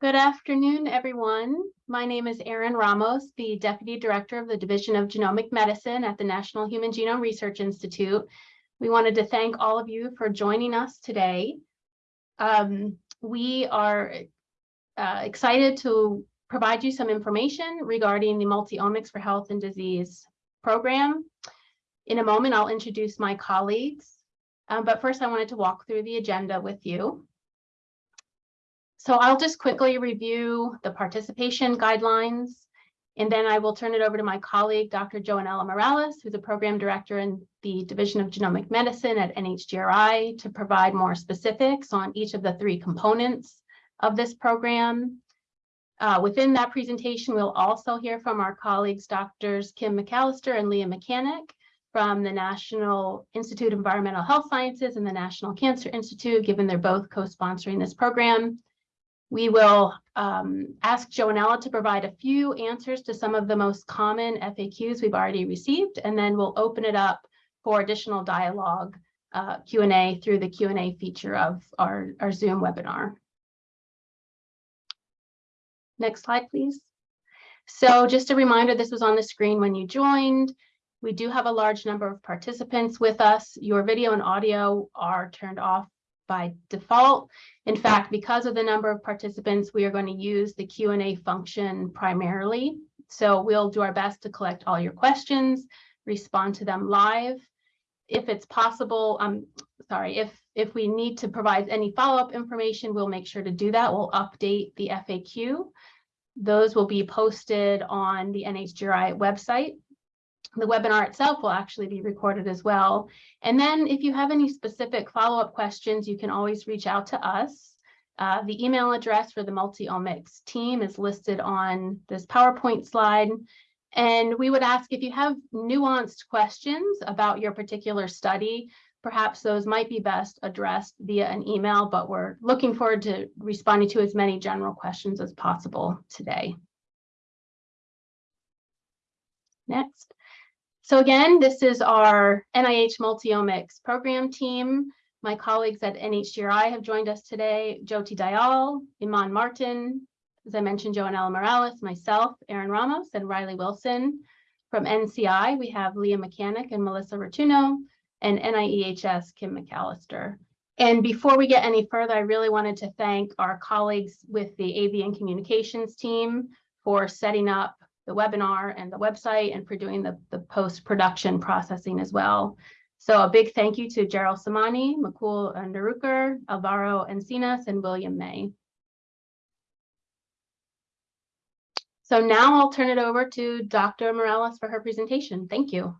Good afternoon, everyone. My name is Erin Ramos, the Deputy Director of the Division of Genomic Medicine at the National Human Genome Research Institute. We wanted to thank all of you for joining us today. Um, we are uh, excited to provide you some information regarding the Multiomics for Health and Disease program. In a moment, I'll introduce my colleagues, um, but first I wanted to walk through the agenda with you. So I'll just quickly review the participation guidelines, and then I will turn it over to my colleague, Dr. Joanella Morales, who's a program director in the Division of Genomic Medicine at NHGRI to provide more specifics on each of the three components of this program. Uh, within that presentation, we'll also hear from our colleagues, Doctors Kim McAllister and Leah Mechanic from the National Institute of Environmental Health Sciences and the National Cancer Institute, given they're both co-sponsoring this program. We will um, ask Joanella to provide a few answers to some of the most common FAQs we've already received, and then we'll open it up for additional dialogue uh, Q&A through the Q&A feature of our, our Zoom webinar. Next slide, please. So just a reminder, this was on the screen when you joined. We do have a large number of participants with us. Your video and audio are turned off by default. In fact, because of the number of participants, we are going to use the Q&A function primarily. So we'll do our best to collect all your questions, respond to them live. If it's possible, I'm sorry, if, if we need to provide any follow-up information, we'll make sure to do that. We'll update the FAQ. Those will be posted on the NHGRI website the webinar itself will actually be recorded as well. And then if you have any specific follow-up questions, you can always reach out to us. Uh, the email address for the multi-omics team is listed on this PowerPoint slide. And we would ask if you have nuanced questions about your particular study, perhaps those might be best addressed via an email, but we're looking forward to responding to as many general questions as possible today. Next. So again, this is our NIH Multiomics program team. My colleagues at NHGRI have joined us today, Jyoti Dayal, Iman Martin, as I mentioned, Joanella Morales, myself, Erin Ramos, and Riley Wilson. From NCI, we have Leah Mechanic and Melissa Rotunno, and NIEHS, Kim McAllister. And before we get any further, I really wanted to thank our colleagues with the AV and communications team for setting up the webinar and the website and for doing the, the post-production processing as well. So a big thank you to Gerald Samani, Makul Underuker, Alvaro Encinas, and William May. So now I'll turn it over to Dr. Morales for her presentation. Thank you.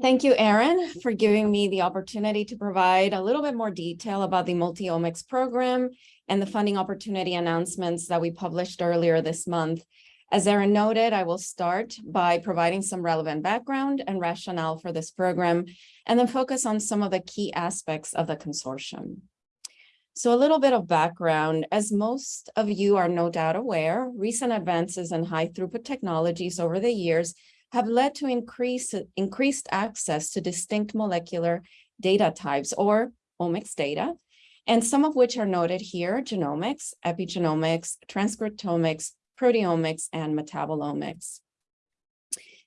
Thank you, Erin, for giving me the opportunity to provide a little bit more detail about the Multiomics program and the funding opportunity announcements that we published earlier this month. As Erin noted, I will start by providing some relevant background and rationale for this program, and then focus on some of the key aspects of the consortium. So a little bit of background, as most of you are no doubt aware, recent advances in high throughput technologies over the years have led to increase, increased access to distinct molecular data types or omics data, and some of which are noted here, genomics, epigenomics, transcriptomics, proteomics, and metabolomics.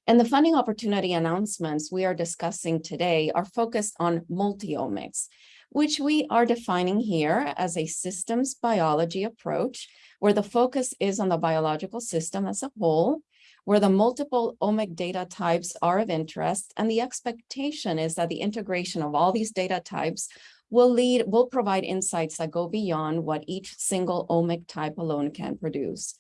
And the funding opportunity announcements we are discussing today are focused on multiomics, which we are defining here as a systems biology approach, where the focus is on the biological system as a whole, where the multiple omic data types are of interest. And the expectation is that the integration of all these data types will lead, will provide insights that go beyond what each single omic type alone can produce.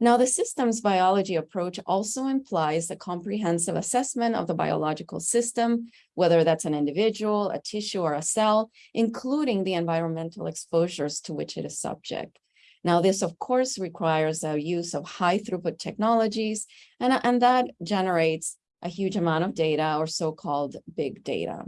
Now, the systems biology approach also implies a comprehensive assessment of the biological system, whether that's an individual, a tissue, or a cell, including the environmental exposures to which it is subject. Now, this, of course, requires the use of high throughput technologies, and, and that generates a huge amount of data or so-called big data.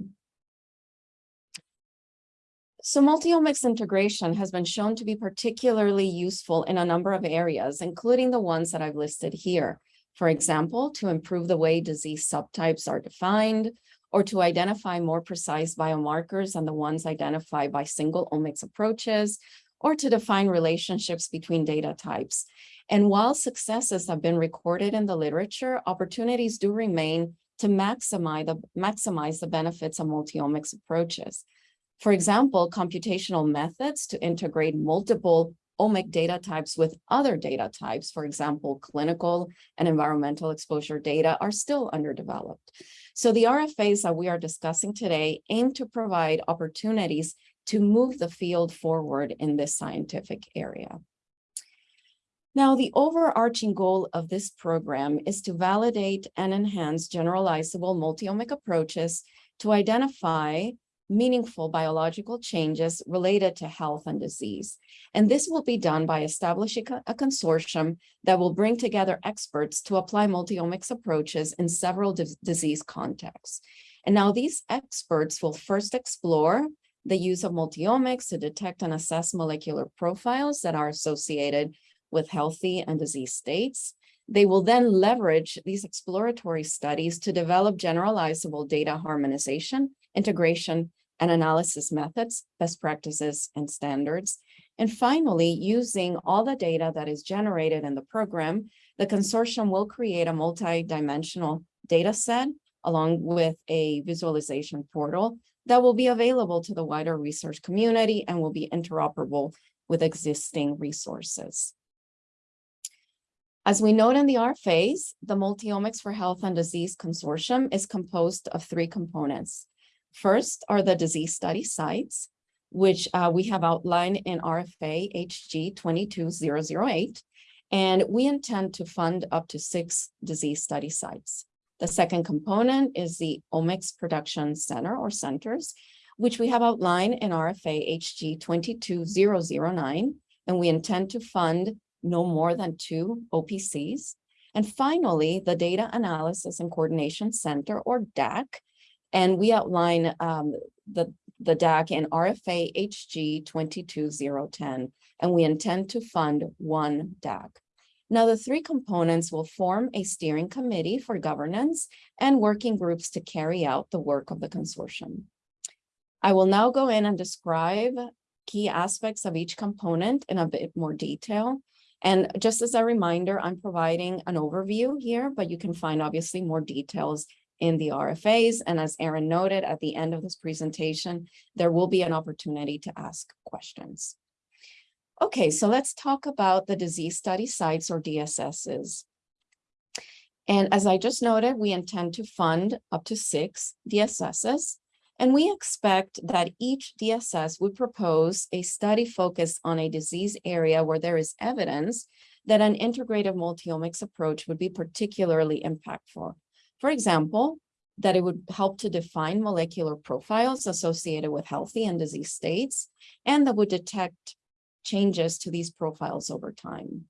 So multiomics integration has been shown to be particularly useful in a number of areas, including the ones that I've listed here. For example, to improve the way disease subtypes are defined, or to identify more precise biomarkers than the ones identified by single omics approaches, or to define relationships between data types. And while successes have been recorded in the literature, opportunities do remain to maximize the, maximize the benefits of multi-omics approaches. For example, computational methods to integrate multiple omic data types with other data types, for example, clinical and environmental exposure data are still underdeveloped. So the RFAs that we are discussing today aim to provide opportunities to move the field forward in this scientific area. Now, the overarching goal of this program is to validate and enhance generalizable multi-omic approaches to identify meaningful biological changes related to health and disease. And this will be done by establishing a consortium that will bring together experts to apply multi-omics approaches in several disease contexts. And now these experts will first explore the use of multi-omics to detect and assess molecular profiles that are associated with healthy and disease states. They will then leverage these exploratory studies to develop generalizable data harmonization, integration, and analysis methods, best practices, and standards. And finally, using all the data that is generated in the program, the consortium will create a multi-dimensional data set along with a visualization portal that will be available to the wider research community and will be interoperable with existing resources. As we note in the RFAs, the Multiomics for Health and Disease Consortium is composed of three components. First are the disease study sites, which uh, we have outlined in RFA HG 22008, and we intend to fund up to six disease study sites. The second component is the Omics Production Center or centers, which we have outlined in RFA HG 22009, and we intend to fund no more than two OPCs. And finally, the Data Analysis and Coordination Center or DAC. And we outline um, the, the DAC in RFA HG 22010, and we intend to fund one DAC. Now, the three components will form a steering committee for governance and working groups to carry out the work of the consortium. I will now go in and describe key aspects of each component in a bit more detail. And just as a reminder, I'm providing an overview here, but you can find obviously more details in the RFAs. And as Erin noted, at the end of this presentation, there will be an opportunity to ask questions. Okay, so let's talk about the disease study sites or DSSs. And as I just noted, we intend to fund up to six DSSs. And we expect that each DSS would propose a study focused on a disease area where there is evidence that an integrative multiomics approach would be particularly impactful. For example, that it would help to define molecular profiles associated with healthy and disease states, and that would detect changes to these profiles over time.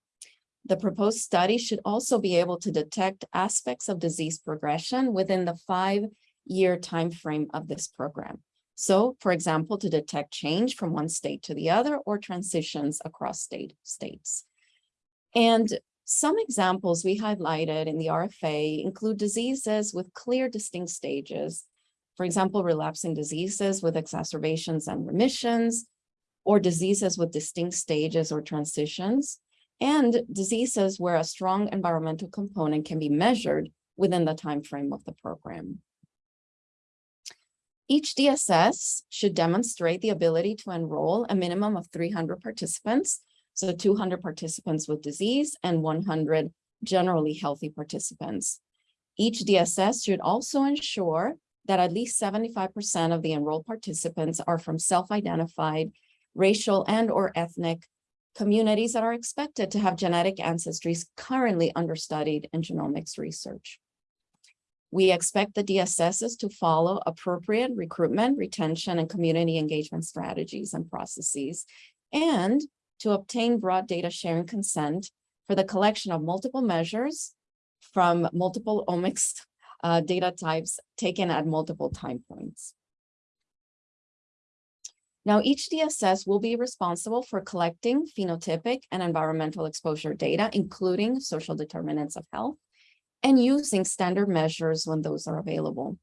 The proposed study should also be able to detect aspects of disease progression within the five-year timeframe of this program. So, for example, to detect change from one state to the other or transitions across state states. And some examples we highlighted in the RFA include diseases with clear distinct stages. For example, relapsing diseases with exacerbations and remissions, or diseases with distinct stages or transitions, and diseases where a strong environmental component can be measured within the time frame of the program. Each DSS should demonstrate the ability to enroll a minimum of 300 participants, so 200 participants with disease and 100 generally healthy participants. Each DSS should also ensure that at least 75% of the enrolled participants are from self-identified racial and or ethnic communities that are expected to have genetic ancestries currently understudied in genomics research. We expect the DSSs to follow appropriate recruitment, retention, and community engagement strategies and processes, and to obtain broad data sharing consent for the collection of multiple measures from multiple omics uh, data types taken at multiple time points. Now, each DSS will be responsible for collecting phenotypic and environmental exposure data, including social determinants of health, and using standard measures when those are available.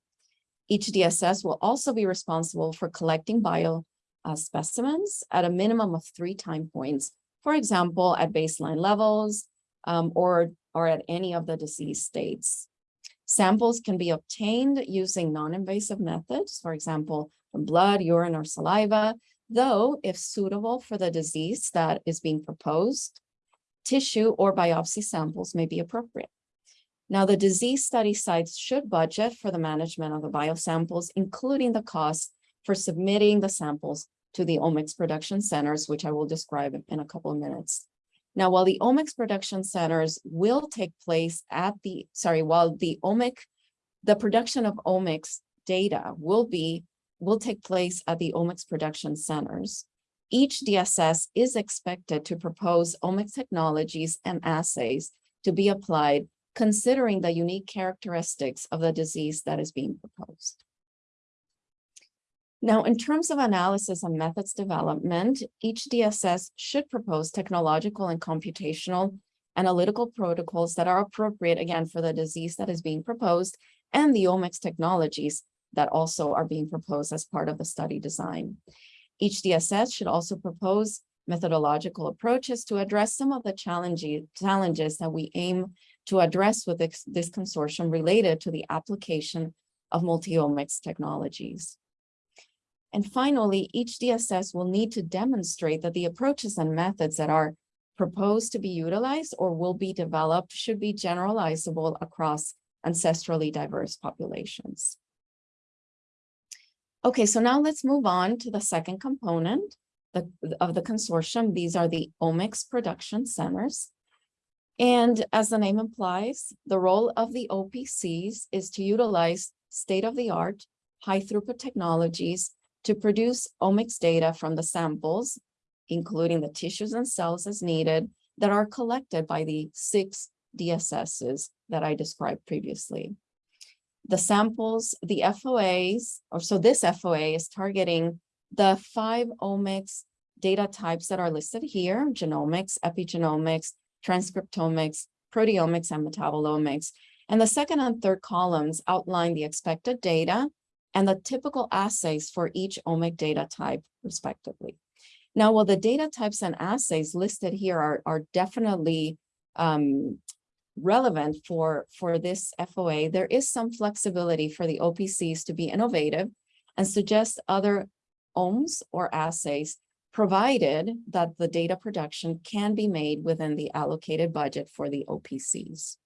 Each DSS will also be responsible for collecting bio uh, specimens at a minimum of three time points. For example, at baseline levels um, or, or at any of the disease states. Samples can be obtained using non-invasive methods, for example, from blood, urine, or saliva, though if suitable for the disease that is being proposed, tissue or biopsy samples may be appropriate. Now, the disease study sites should budget for the management of the biosamples, including the cost for submitting the samples to the omics production centers, which I will describe in a couple of minutes. Now, while the omics production centers will take place at the, sorry, while the omic, the production of omics data will be, will take place at the omics production centers. Each DSS is expected to propose omics technologies and assays to be applied considering the unique characteristics of the disease that is being proposed. Now, in terms of analysis and methods development, each DSS should propose technological and computational analytical protocols that are appropriate, again, for the disease that is being proposed and the omics technologies that also are being proposed as part of the study design. Each DSS should also propose methodological approaches to address some of the challenges, that we aim to address with this, this consortium related to the application of multi-omics technologies. And finally, each DSS will need to demonstrate that the approaches and methods that are proposed to be utilized or will be developed should be generalizable across ancestrally diverse populations. Okay, so now let's move on to the second component the, of the consortium. These are the omics production centers. And as the name implies, the role of the OPCs is to utilize state-of-the-art, high-throughput technologies to produce omics data from the samples, including the tissues and cells as needed, that are collected by the six DSSs that I described previously. The samples, the FOAs, or so this FOA is targeting the five omics data types that are listed here, genomics, epigenomics, transcriptomics, proteomics, and metabolomics. And the second and third columns outline the expected data and the typical assays for each omic data type respectively. Now, while the data types and assays listed here are, are definitely um, relevant for, for this FOA, there is some flexibility for the OPCs to be innovative and suggest other OMS or assays, provided that the data production can be made within the allocated budget for the OPCs.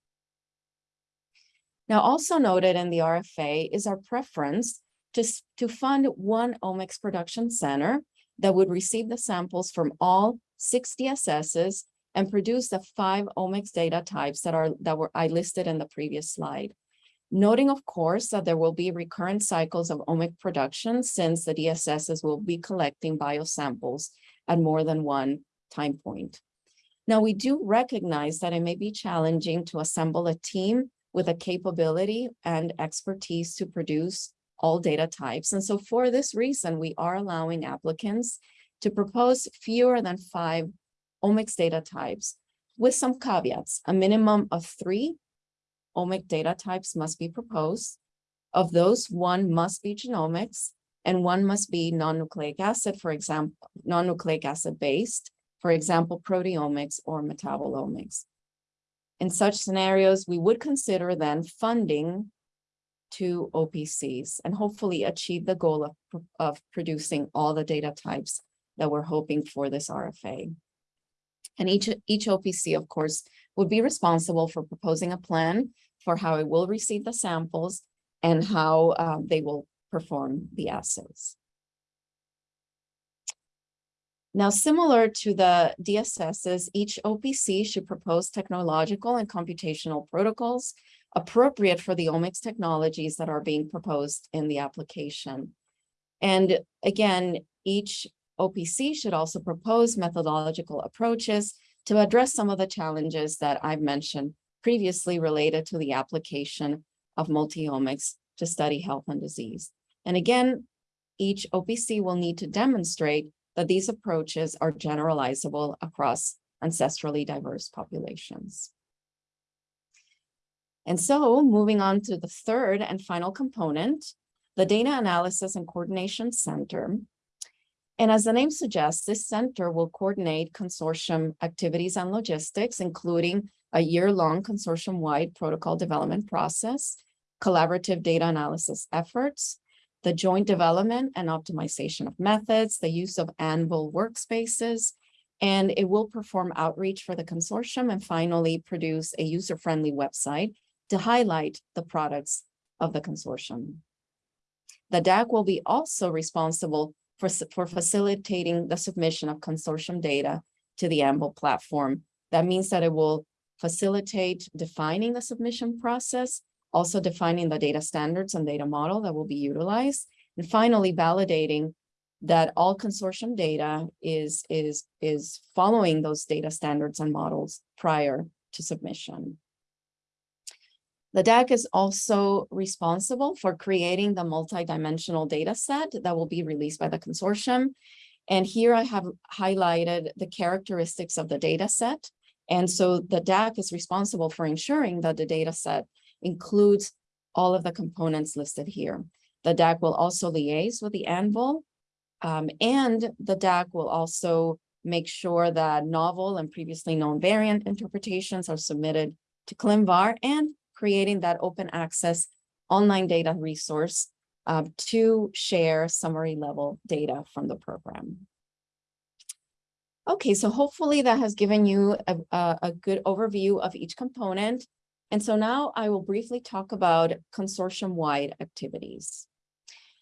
Now, also noted in the RFA is our preference to, to fund one omics production center that would receive the samples from all six DSSs and produce the five omics data types that are that were I listed in the previous slide. Noting, of course, that there will be recurrent cycles of omic production since the DSSs will be collecting biosamples at more than one time point. Now, we do recognize that it may be challenging to assemble a team with a capability and expertise to produce all data types. And so for this reason, we are allowing applicants to propose fewer than five omics data types with some caveats. A minimum of three omic data types must be proposed. Of those, one must be genomics and one must be non-nucleic acid, for example, non-nucleic acid based, for example, proteomics or metabolomics. In such scenarios, we would consider then funding to OPCs and hopefully achieve the goal of, of producing all the data types that we're hoping for this RFA. And each, each OPC, of course, would be responsible for proposing a plan for how it will receive the samples and how uh, they will perform the assays. Now, similar to the DSSs, each OPC should propose technological and computational protocols appropriate for the omics technologies that are being proposed in the application. And again, each OPC should also propose methodological approaches to address some of the challenges that I've mentioned previously related to the application of multi-omics to study health and disease. And again, each OPC will need to demonstrate that these approaches are generalizable across ancestrally diverse populations. And so moving on to the third and final component, the Data Analysis and Coordination Center. And as the name suggests, this center will coordinate consortium activities and logistics, including a year-long consortium-wide protocol development process, collaborative data analysis efforts, the joint development and optimization of methods, the use of Anvil workspaces, and it will perform outreach for the consortium and finally produce a user-friendly website to highlight the products of the consortium. The DAC will be also responsible for, for facilitating the submission of consortium data to the Anvil platform. That means that it will facilitate defining the submission process, also defining the data standards and data model that will be utilized, and finally validating that all consortium data is, is, is following those data standards and models prior to submission. The DAC is also responsible for creating the multidimensional data set that will be released by the consortium. And here I have highlighted the characteristics of the data set. And so the DAC is responsible for ensuring that the data set includes all of the components listed here. The DAC will also liaise with the Anvil um, and the DAC will also make sure that novel and previously known variant interpretations are submitted to ClinVar and creating that open access online data resource uh, to share summary level data from the program. Okay, so hopefully that has given you a, a, a good overview of each component. And so now I will briefly talk about consortium-wide activities.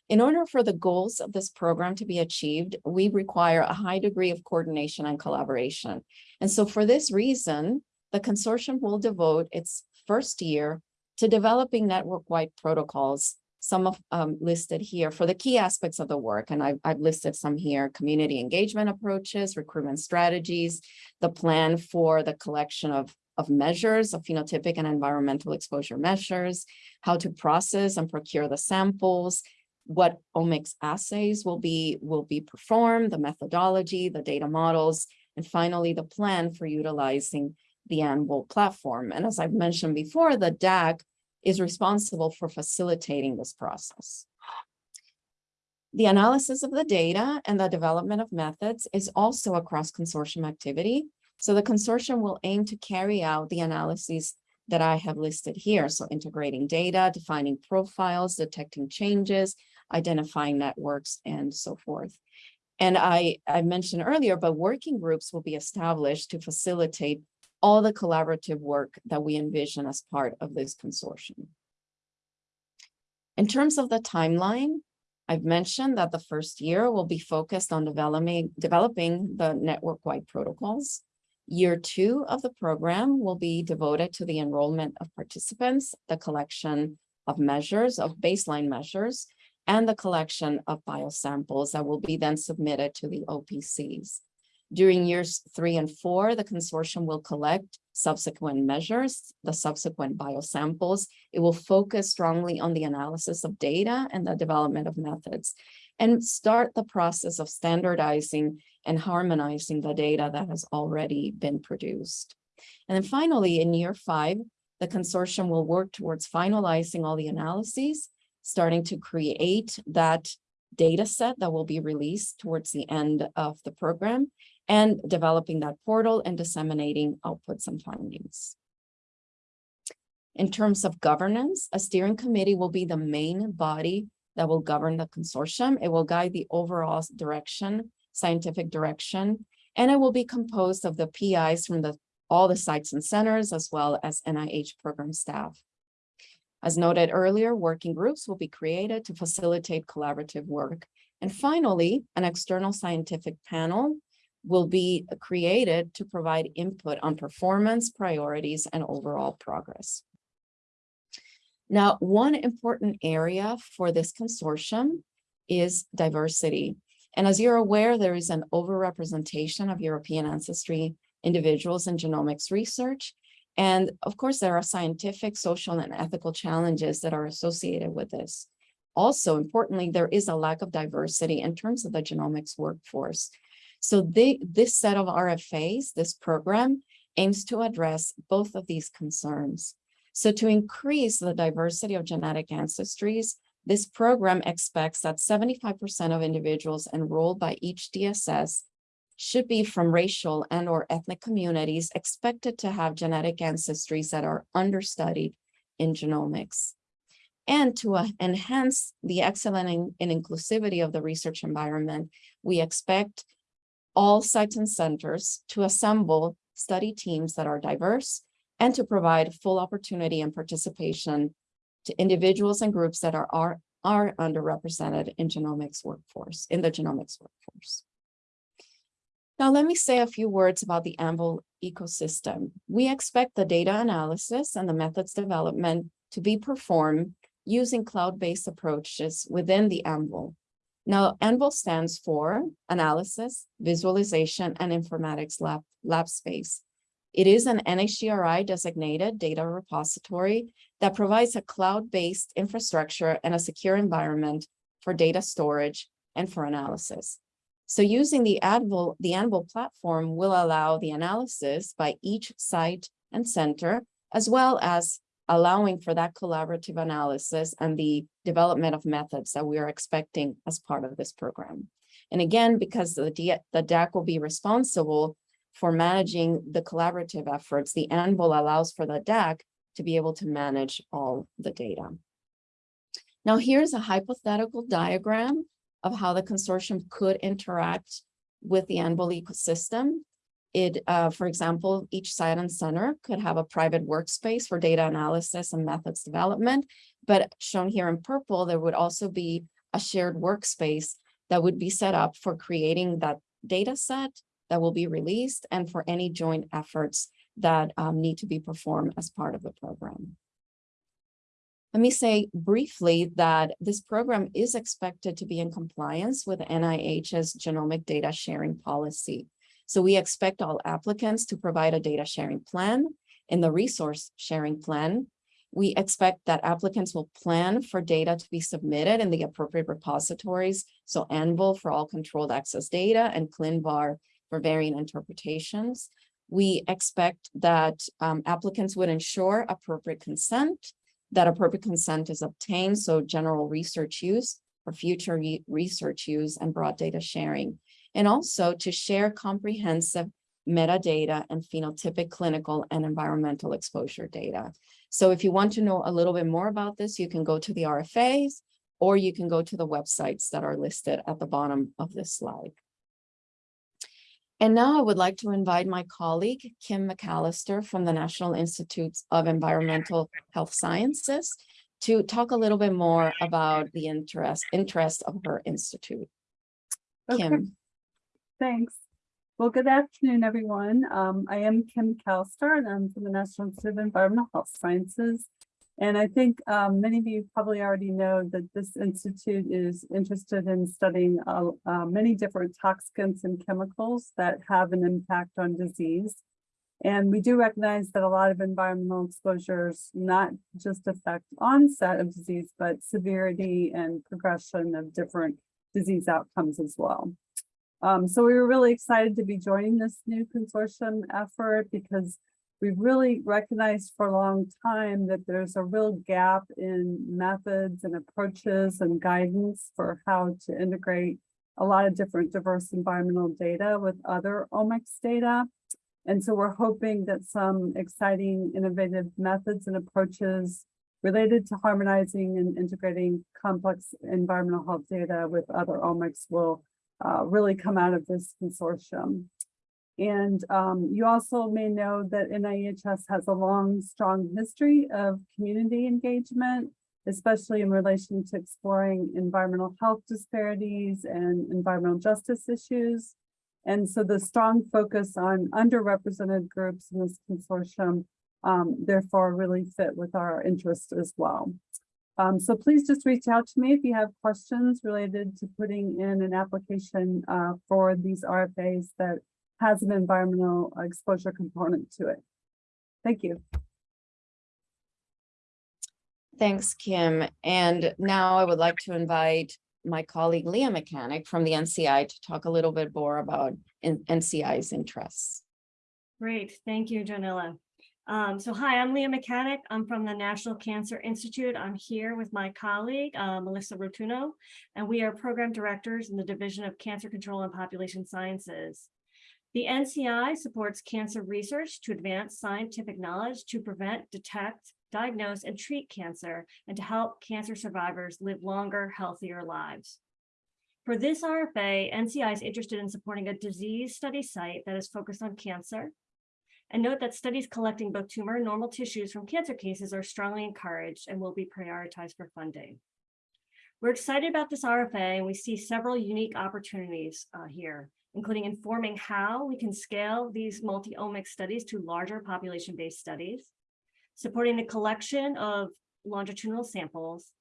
In order for the goals of this program to be achieved, we require a high degree of coordination and collaboration. And so for this reason, the consortium will devote its first year to developing network-wide protocols, some of um, listed here for the key aspects of the work. And I've, I've listed some here, community engagement approaches, recruitment strategies, the plan for the collection of of measures of phenotypic and environmental exposure measures, how to process and procure the samples, what omics assays will be will be performed, the methodology, the data models, and finally the plan for utilizing the Anvil platform. And as I've mentioned before, the DAC is responsible for facilitating this process. The analysis of the data and the development of methods is also a cross-consortium activity. So the consortium will aim to carry out the analyses that I have listed here. So integrating data, defining profiles, detecting changes, identifying networks, and so forth. And I, I mentioned earlier, but working groups will be established to facilitate all the collaborative work that we envision as part of this consortium. In terms of the timeline, I've mentioned that the first year will be focused on developing, developing the network-wide protocols. Year two of the program will be devoted to the enrollment of participants, the collection of measures, of baseline measures, and the collection of biosamples that will be then submitted to the OPCs. During years three and four, the consortium will collect subsequent measures, the subsequent biosamples. It will focus strongly on the analysis of data and the development of methods and start the process of standardizing and harmonizing the data that has already been produced. And then finally, in year five, the consortium will work towards finalizing all the analyses starting to create that data set that will be released towards the end of the program and developing that portal and disseminating outputs and findings. In terms of governance, a steering committee will be the main body that will govern the consortium. It will guide the overall direction, scientific direction, and it will be composed of the PIs from the all the sites and centers, as well as NIH program staff. As noted earlier, working groups will be created to facilitate collaborative work. And finally, an external scientific panel will be created to provide input on performance, priorities, and overall progress. Now, one important area for this consortium is diversity. And as you're aware, there is an overrepresentation of European ancestry individuals in genomics research. And of course, there are scientific, social, and ethical challenges that are associated with this. Also, importantly, there is a lack of diversity in terms of the genomics workforce. So they, this set of RFAs, this program, aims to address both of these concerns. So to increase the diversity of genetic ancestries, This program expects that seventy-five percent of individuals enrolled by each DSS should be from racial and or ethnic communities expected to have genetic ancestries that are understudied in genomics. And to uh, enhance the excellent in- and inclusivity of the research environment, we expect all sites and centers to assemble study teams that are diverse and to provide full opportunity and participation to individuals and groups that are, are, are underrepresented in genomics workforce, in the genomics workforce. Now, let me say a few words about the ANVIL ecosystem. We expect the data analysis and the methods development to be performed using cloud-based approaches within the ANVIL. Now, ANVIL stands for Analysis, Visualization, and Informatics Lab, Lab Space. It is an NHGRI designated data repository that provides a cloud-based infrastructure and a secure environment for data storage and for analysis. So using the Anvil, the Anvil platform will allow the analysis by each site and center, as well as allowing for that collaborative analysis and the development of methods that we are expecting as part of this program. And again, because the, DAC will be responsible for managing the collaborative efforts, the Anvil allows for the DAC to be able to manage all the data. Now, here's a hypothetical diagram of how the consortium could interact with the Anvil ecosystem. It, uh, for example, each site and center could have a private workspace for data analysis and methods development. But shown here in purple, there would also be a shared workspace that would be set up for creating that data set that will be released and for any joint efforts that um, need to be performed as part of the program. Let me say briefly that this program is expected to be in compliance with NIH's genomic data sharing policy. So we expect all applicants to provide a data sharing plan. In the resource sharing plan, we expect that applicants will plan for data to be submitted in the appropriate repositories. So Anvil for all controlled access data and ClinVar for variant interpretations. We expect that um, applicants would ensure appropriate consent that appropriate consent is obtained, so general research use for future re- research use and broad data sharing. And also to share comprehensive metadata and phenotypic clinical and environmental exposure data. So if you want to know a little bit more about this, you can go to the RFAs or you can go to the websites that are listed at the bottom of this slide. And now I would like to invite my colleague, Kim McAllister from the National Institutes of Environmental Health Sciences to talk a little bit more about the interest, interest of her institute. Okay, Kim, thanks. Well, good afternoon, everyone. Um, I am Kim McAllister and I'm from the National Institute of Environmental Health Sciences. And I think um, many of you probably already know that this institute is interested in studying uh, uh, many different toxicants and chemicals that have an impact on disease. And we do recognize that a lot of environmental exposures not just affect onset of disease, but severity and progression of different disease outcomes as well. Um, so we were really excited to be joining this new consortium effort because we've really recognized for a long time that there's a real gap in methods and approaches and guidance for how to integrate a lot of different diverse environmental data with other omics data. And so we're hoping that some exciting innovative methods and approaches related to harmonizing and integrating complex environmental health data with other omics will uh, really come out of this consortium. And um, you also may know that NIHS has a long, strong history of community engagement, especially in relation to exploring environmental health disparities and environmental justice issues. And so the strong focus on underrepresented groups in this consortium um, therefore really fit with our interest as well. Um, so please just reach out to me if you have questions related to putting in an application uh, for these RFAs that has an environmental exposure component to it. Thank you. thanks, Kim. And now I would like to invite my colleague Leah Mechanic from the NCI to talk a little bit more about NCI's interests. Great, thank you, Joanella. Um, so hi, I'm Leah Mechanic. I'm from the National Cancer Institute. I'm here with my colleague, uh, Melissa Rotunno, and we are program directors in the Division of Cancer Control and Population Sciences. The NCI supports cancer research to advance scientific knowledge to prevent, detect, diagnose, and treat cancer, and to help cancer survivors live longer, healthier lives. For this RFA, NCI is interested in supporting a disease study site that is focused on cancer, and note that studies collecting both tumor and normal tissues from cancer cases are strongly encouraged and will be prioritized for funding. We're excited about this RFA and we see several unique opportunities uh, here, including informing how we can scale these multi-omic studies to larger population-based studies, supporting the collection of longitudinal samples,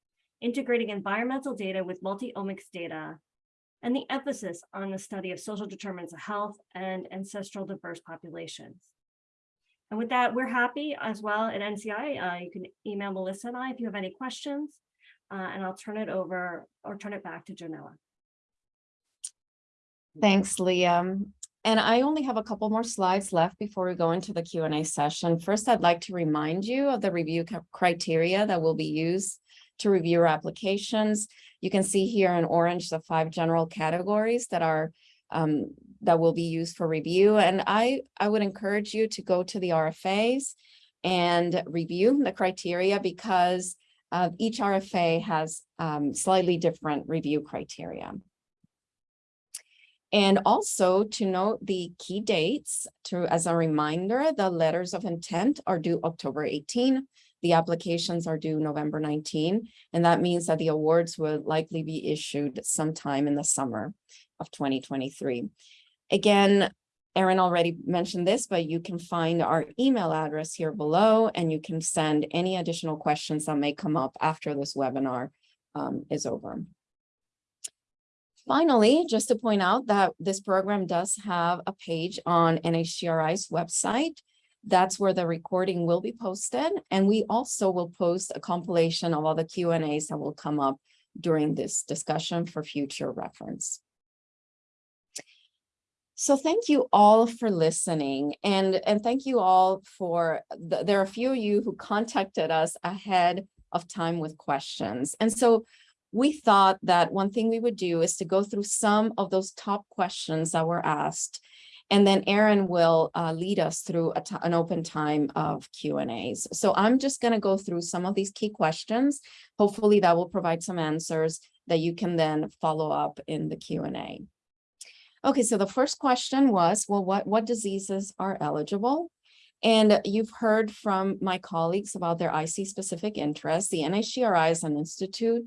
integrating environmental data with multi-omics data, and the emphasis on the study of social determinants of health and ancestral diverse populations. And with that, we're happy as well at NCI. Uh, you can email Melissa and I if you have any questions, uh, and I'll turn it over or turn it back to Joanella. Thanks, Liam. And I only have a couple more slides left before we go into the Q and A session. First, I'd like to remind you of the review criteria that will be used to review your applications. You can see here in orange the five general categories that are um, that will be used for review. And I, I would encourage you to go to the RFAs and review the criteria because uh, each RFA has um, slightly different review criteria. And also to note the key dates to, as a reminder, the letters of intent are due October 18. The applications are due November 19, and that means that the awards will likely be issued sometime in the summer of 2023. Again, Erin already mentioned this, but you can find our email address here below, and you can send any additional questions that may come up after this webinar um, is over. Finally, just to point out that this program does have a page on NHGRI's website. That's where the recording will be posted. And we also will post a compilation of all the Q and As that will come up during this discussion for future reference. So thank you all for listening and, and thank you all for, the, there are a few of you who contacted us ahead of time with questions. And so we thought that one thing we would do is to go through some of those top questions that were asked. And then Erin will uh, lead us through an open time of Q and A's. So I'm just going to go through some of these key questions. Hopefully that will provide some answers that you can then follow up in the Q and A. Okay, so the first question was, well, what, what diseases are eligible? And you've heard from my colleagues about their IC specific interests. The NHGRI as an institute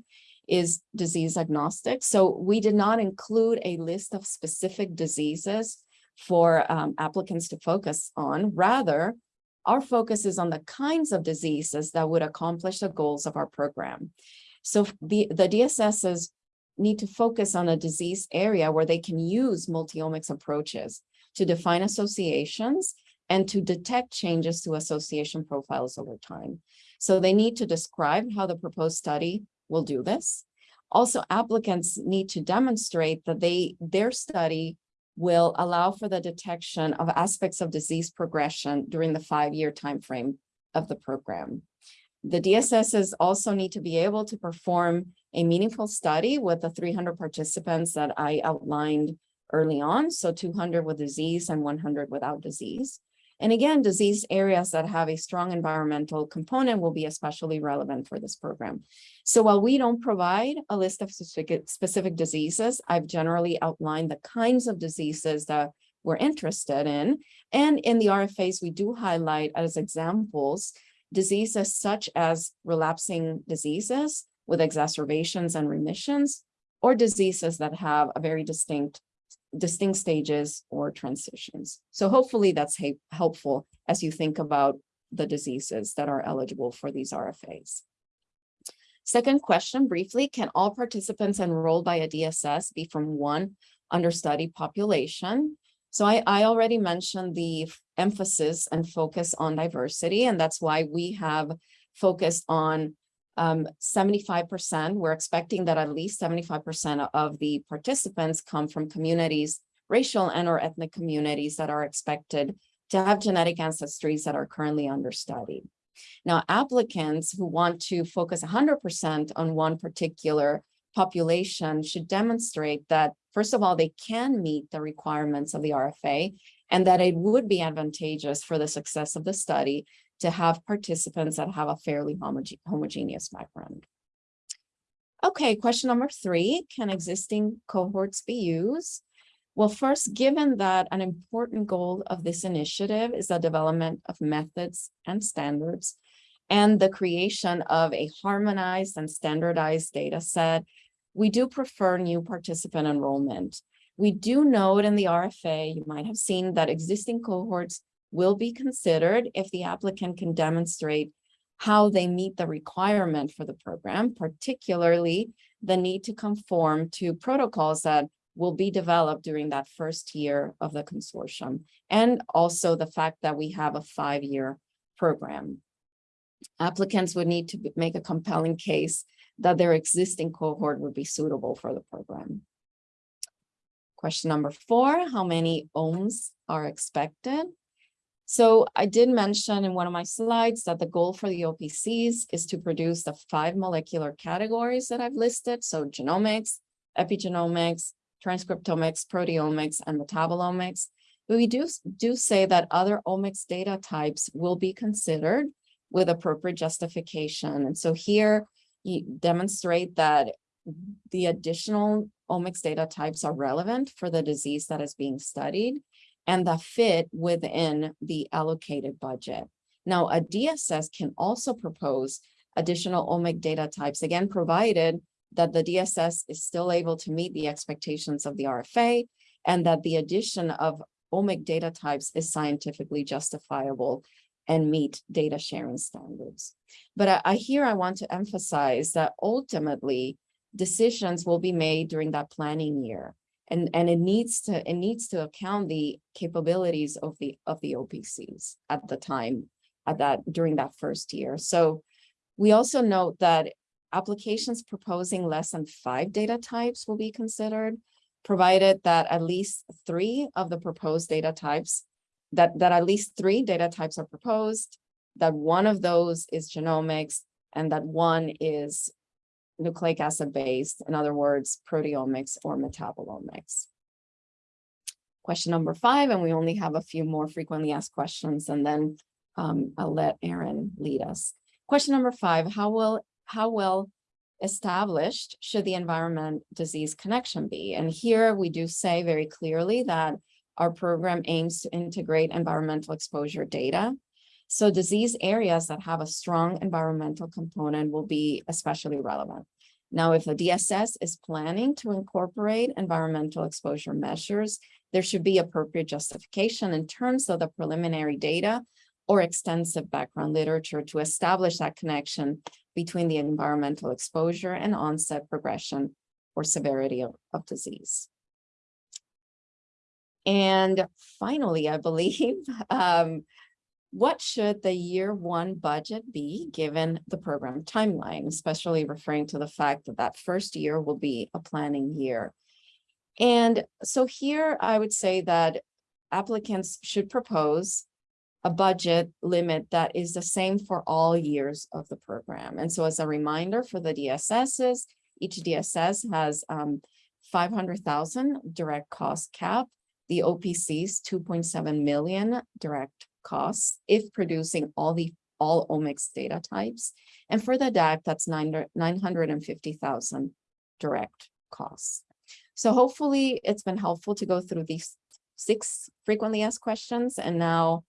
is disease agnostic. So we did not include a list of specific diseases for um, applicants to focus on. Rather, our focus is on the kinds of diseases that would accomplish the goals of our program. So the, the DSSs need to focus on a disease area where they can use multiomics approaches to define associations and to detect changes to association profiles over time. So they need to describe how the proposed study will do this. Also, applicants need to demonstrate that they their study will allow for the detection of aspects of disease progression during the five-year timeframe of the program. The DSSs also need to be able to perform a meaningful study with the 300 participants that I outlined early on, so 200 with disease and 100 without disease. And again, disease areas that have a strong environmental component will be especially relevant for this program. So while we don't provide a list of specific, specific diseases, I've generally outlined the kinds of diseases that we're interested in. And in the RFAs, we do highlight as examples diseases such as relapsing diseases with exacerbations and remissions, or diseases that have a very distinct distinct stages or transitions. So hopefully that's helpful as you think about the diseases that are eligible for these RFAs. Second question briefly, can all participants enrolled by a DSS be from one understudy population? So I, I already mentioned the emphasis and focus on diversity, and that's why we have focused on 75%, um, we're expecting that at least 75% of the participants come from communities, racial and or ethnic communities that are expected to have genetic ancestries that are currently understudied. Now, applicants who want to focus hundred percent on one particular population should demonstrate that, first of all, they can meet the requirements of the RFA and that it would be advantageous for the success of the study to have participants that have a fairly homoge- homogeneous background. Okay, question number three, can existing cohorts be used? Well, first, given that an important goal of this initiative is the development of methods and standards and the creation of a harmonized and standardized data set, we do prefer new participant enrollment. We do note in the RFA, you might have seen that existing cohorts will be considered if the applicant can demonstrate how they meet the requirement for the program, particularly the need to conform to protocols that will be developed during that first year of the consortium, and also the fact that we have a five-year program. Applicants would need to make a compelling case that their existing cohort would be suitable for the program. Question number four, how many omes are expected? So I did mention in one of my slides that the goal for the OPCs is to produce the five molecular categories that I've listed. So genomics, epigenomics, transcriptomics, proteomics, and metabolomics. But we do, do say that other omics data types will be considered with appropriate justification. And so here demonstrate that the additional omics data types are relevant for the disease that is being studied and that fit within the allocated budget. Now, a DSS can also propose additional omic data types, again, provided that the DSS is still able to meet the expectations of the RFA and that the addition of omic data types is scientifically justifiable and meet data sharing standards. But I, I here I want to emphasize that ultimately decisions will be made during that planning year. And, and it needs to it needs to account the capabilities of the of the OPCs at the time at that during that first year. So we also note that applications proposing less than five data types will be considered, provided that at least three of the proposed data types, that, that at least three data types are proposed, that one of those is genomics, and that one is nucleic acid based, in other words, proteomics or metabolomics. Question number five, and we only have a few more frequently asked questions, and then um, I'll let Erin lead us. Question number five, how will how well established should the environment disease connection be? And here we do say very clearly that our program aims to integrate environmental exposure data. So disease areas that have a strong environmental component will be especially relevant. Now, if the DSS is planning to incorporate environmental exposure measures, there should be appropriate justification in terms of the preliminary data or extensive background literature to establish that connection between the environmental exposure and onset progression or severity of, of disease. And finally, I believe, um, what should the year one budget be given the program timeline, especially referring to the fact that that first year will be a planning year. And so here I would say that applicants should propose a budget limit that is the same for all years of the program. And so as a reminder for the DSSs, each DSS has um, 500,000 direct cost cap, the OPCs 2.7 million direct costs if producing all the all omics data types. And for the DAC, that's 950,000 direct costs. So hopefully it's been helpful to go through these six frequently asked questions. And now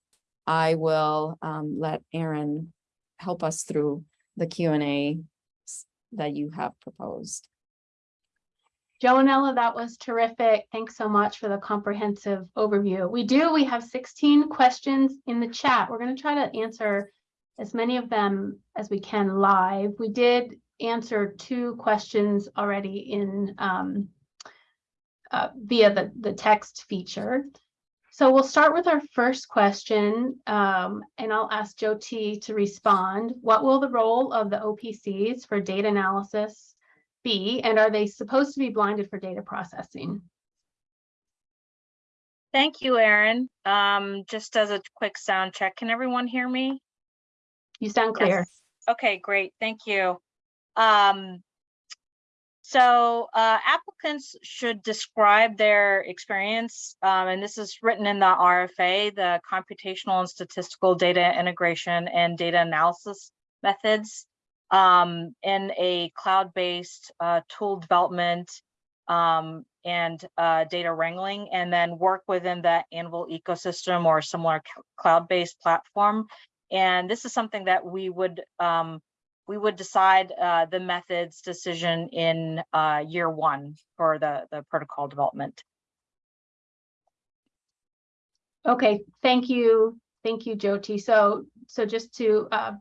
I will um, let Erin help us through the Q and A that you have proposed. Joanella, that was terrific. Thanks so much for the comprehensive overview. We do, we have 16 questions in the chat. We're going to try to answer as many of them as we can live. We did answer two questions already in um, uh, via the, the text feature. So we'll start with our first question, um, and I'll ask Jyoti to respond. What will the role of the OPCs for data analysis be, and are they supposed to be blinded for data processing? Thank you, Erin. Um, just as a quick sound check, can everyone hear me? You sound clear. Yes. Okay, great. Thank you. Um, so uh, applicants should describe their experience, um, and this is written in the RFA, the computational and statistical data integration and data analysis methods um, in a cloud-based uh, tool development um, and uh, data wrangling, and then work within the AnVIL ecosystem or similar cloud-based platform. And this is something that we would um, we would decide uh, the methods decision in uh, year one for the the protocol development. Okay, thank you. Thank you, Jyoti. So, so just to uh,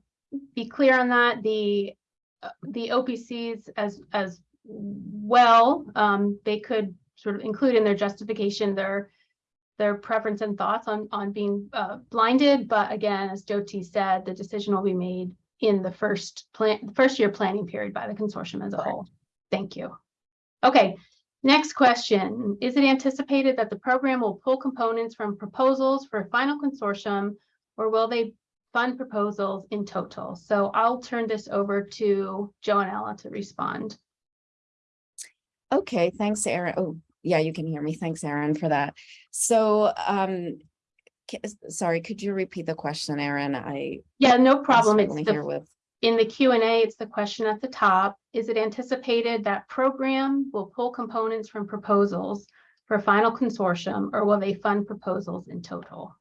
be clear on that, the uh, the OPCs as as well, um, they could sort of include in their justification their their preference and thoughts on on being uh, blinded. But again, as Jyoti said, the decision will be made in the first plan, first year planning period by the consortium as a whole. Thank you. Okay, Next question, is it anticipated that the program will pull components from proposals for a final consortium? Or will they fund proposals in total? So I'll turn this over to Joanella to respond. Okay, thanks, Erin. Oh, yeah, you can hear me. Thanks, Erin, for that. So, um, sorry, could you repeat the question, Erin? I. Yeah, no problem. It's the here with, In the Q and A, it's the question at the top. Is it anticipated that program will pull components from proposals for final consortium, or will they fund proposals in total?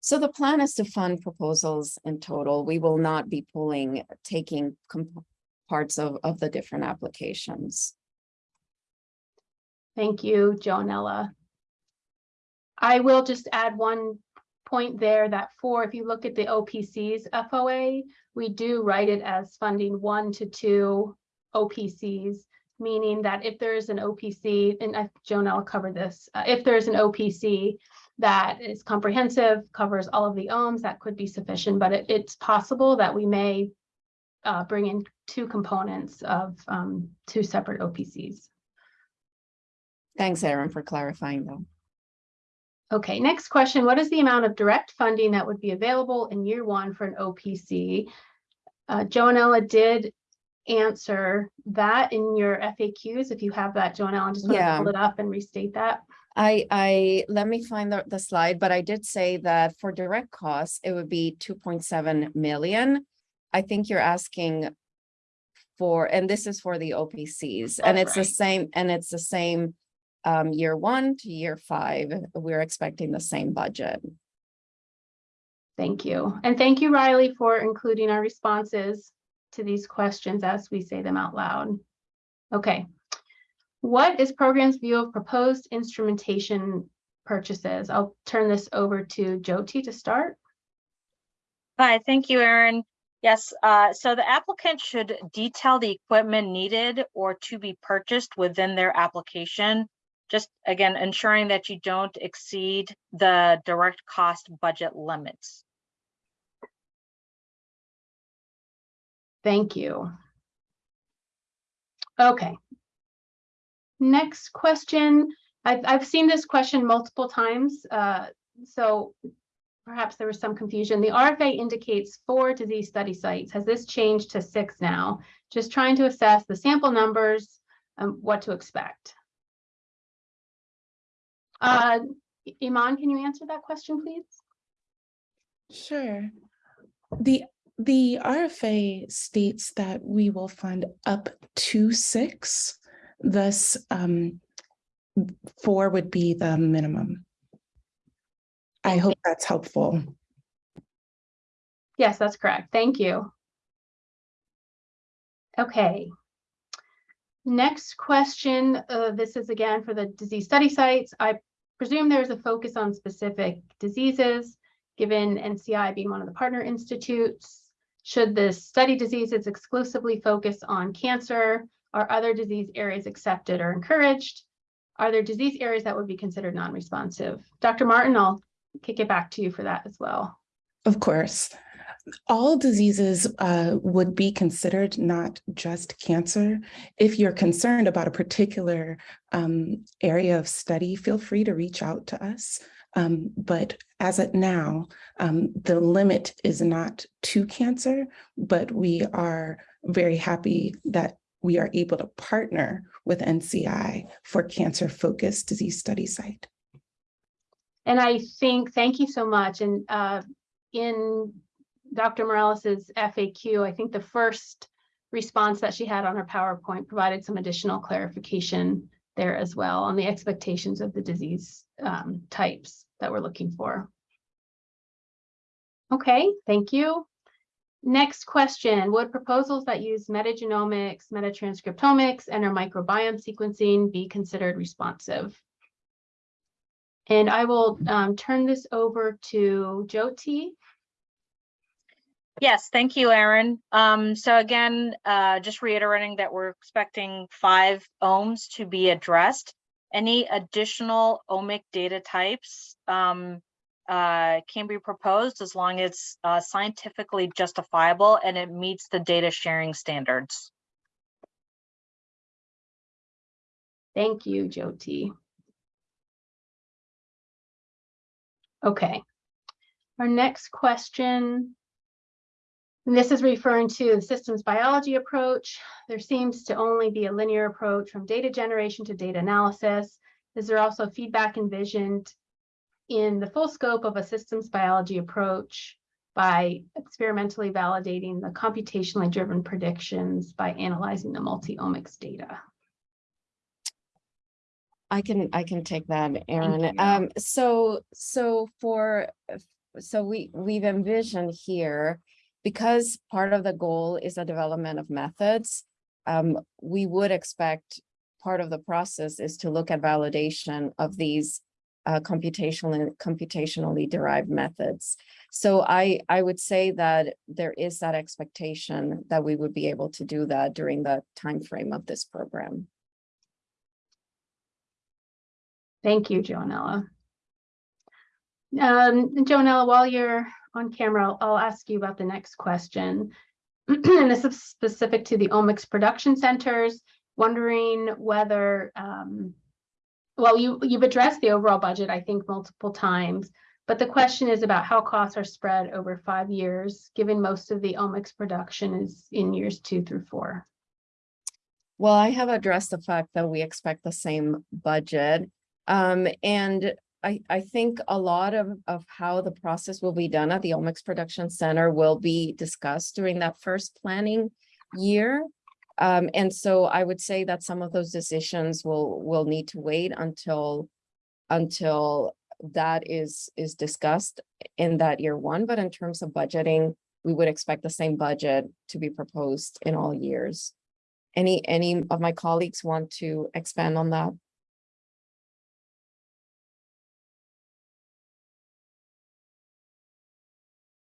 So the plan is to fund proposals in total. We will not be pulling, taking parts of, of the different applications. Thank you, Joanella. I will just add one point there that for, if you look at the OPC's FOA, we do write it as funding one to two OPCs, meaning that if there is an OPC, and I- Joanella covered this, uh, if there's an OPC that is comprehensive, covers all of the omes, that could be sufficient, but it, it's possible that we may uh, bring in two components of um, two separate OPCs. Thanks, Erin, for clarifying though. Okay, next question. What is the amount of direct funding that would be available in year one for an OPC? Uh, Joanella did answer that in your FAQs. If you have that, Joanella, I'm just to Yeah. pull it up and restate that. I, I, let me find the, the slide, but I did say that for direct costs, it would be two point seven million. I think you're asking for, and this is for the OPCs, and it's the same, and it's the same um, year one to year five, we're expecting the same budget. Thank you. And thank you, Riley, for including our responses to these questions as we say them out loud. Okay. What is program's view of proposed instrumentation purchases? I'll turn this over to Jyoti to start. Hi, thank you, Erin. Yes, uh, so the applicant should detail the equipment needed or to be purchased within their application. Just again, ensuring that you don't exceed the direct cost budget limits. Thank you. Okay. Next question. I've, I've seen this question multiple times, uh, so perhaps there was some confusion. The RFA indicates four disease study sites. Has this changed to six now? Just trying to assess the sample numbers, and what to expect. Uh, Iman, can you answer that question, please? Sure. The, the RFA states that we will fund up to six, thus um, four would be the minimum. I hope that's helpful. Yes, that's correct. Thank you. Okay. Next question, uh, this is again for the disease study sites. I presume there's a focus on specific diseases, given NCI being one of the partner institutes. Should the study diseases exclusively focus on cancer? Are other disease areas accepted or encouraged? Are there disease areas that would be considered non-responsive? Dr. Martin, I'll kick it back to you for that as well. Of course. all diseases uh, would be considered not just cancer. If you're concerned about a particular um, area of study, feel free to reach out to us. Um, but as of now, um, the limit is not to cancer, but we are very happy that we are able to partner with NCI for cancer-focused disease study site. And I think, thank you so much. And uh, in Dr. Morales's FAQ, I think the first response that she had on her PowerPoint provided some additional clarification there as well on the expectations of the disease um, types that we're looking for. Okay, thank you. Next question, would proposals that use metagenomics, metatranscriptomics, and or microbiome sequencing be considered responsive? And I will um, turn this over to Jyoti. Yes, thank you, Erin. Um, so again, uh, just reiterating that we're expecting five omes to be addressed. Any additional omic data types um, uh, can be proposed as long as it's uh, scientifically justifiable and it meets the data sharing standards. Thank you, Jyoti. Okay. Our next question. this is referring to the systems biology approach. There seems to only be a linear approach from data generation to data analysis. Is there also feedback envisioned in the full scope of a systems biology approach by experimentally validating the computationally driven predictions by analyzing the multi-omics data? I can, I can take that. Erin. Um, so, so for, so we, we've envisioned here, because part of the goal is the development of methods, um, we would expect part of the process is to look at validation of these uh, computational computationally derived methods. So I, I would say that there is that expectation that we would be able to do that during the time frame of this program. Thank you, Joanella. Um, Joanella, while you're on camera, I'll- I'll ask you about the next question. And this is specific to the omics production centers, wondering whether, um, well, you, you've addressed the overall budget, I think, multiple times. But the question is about how costs are spread over five years, given most of the omics production is in years two through four. Well, I have addressed the fact that we expect the same budget. Um, and I, I think a lot of, of how the process will be done at the Omics Production Center will be discussed during that first planning year. Um, and so I would say that some of those decisions will, will need to wait until, until that is, is discussed in that year one. But in terms of budgeting, we would expect the same budget to be proposed in all years. Any, any of my colleagues want to expand on that?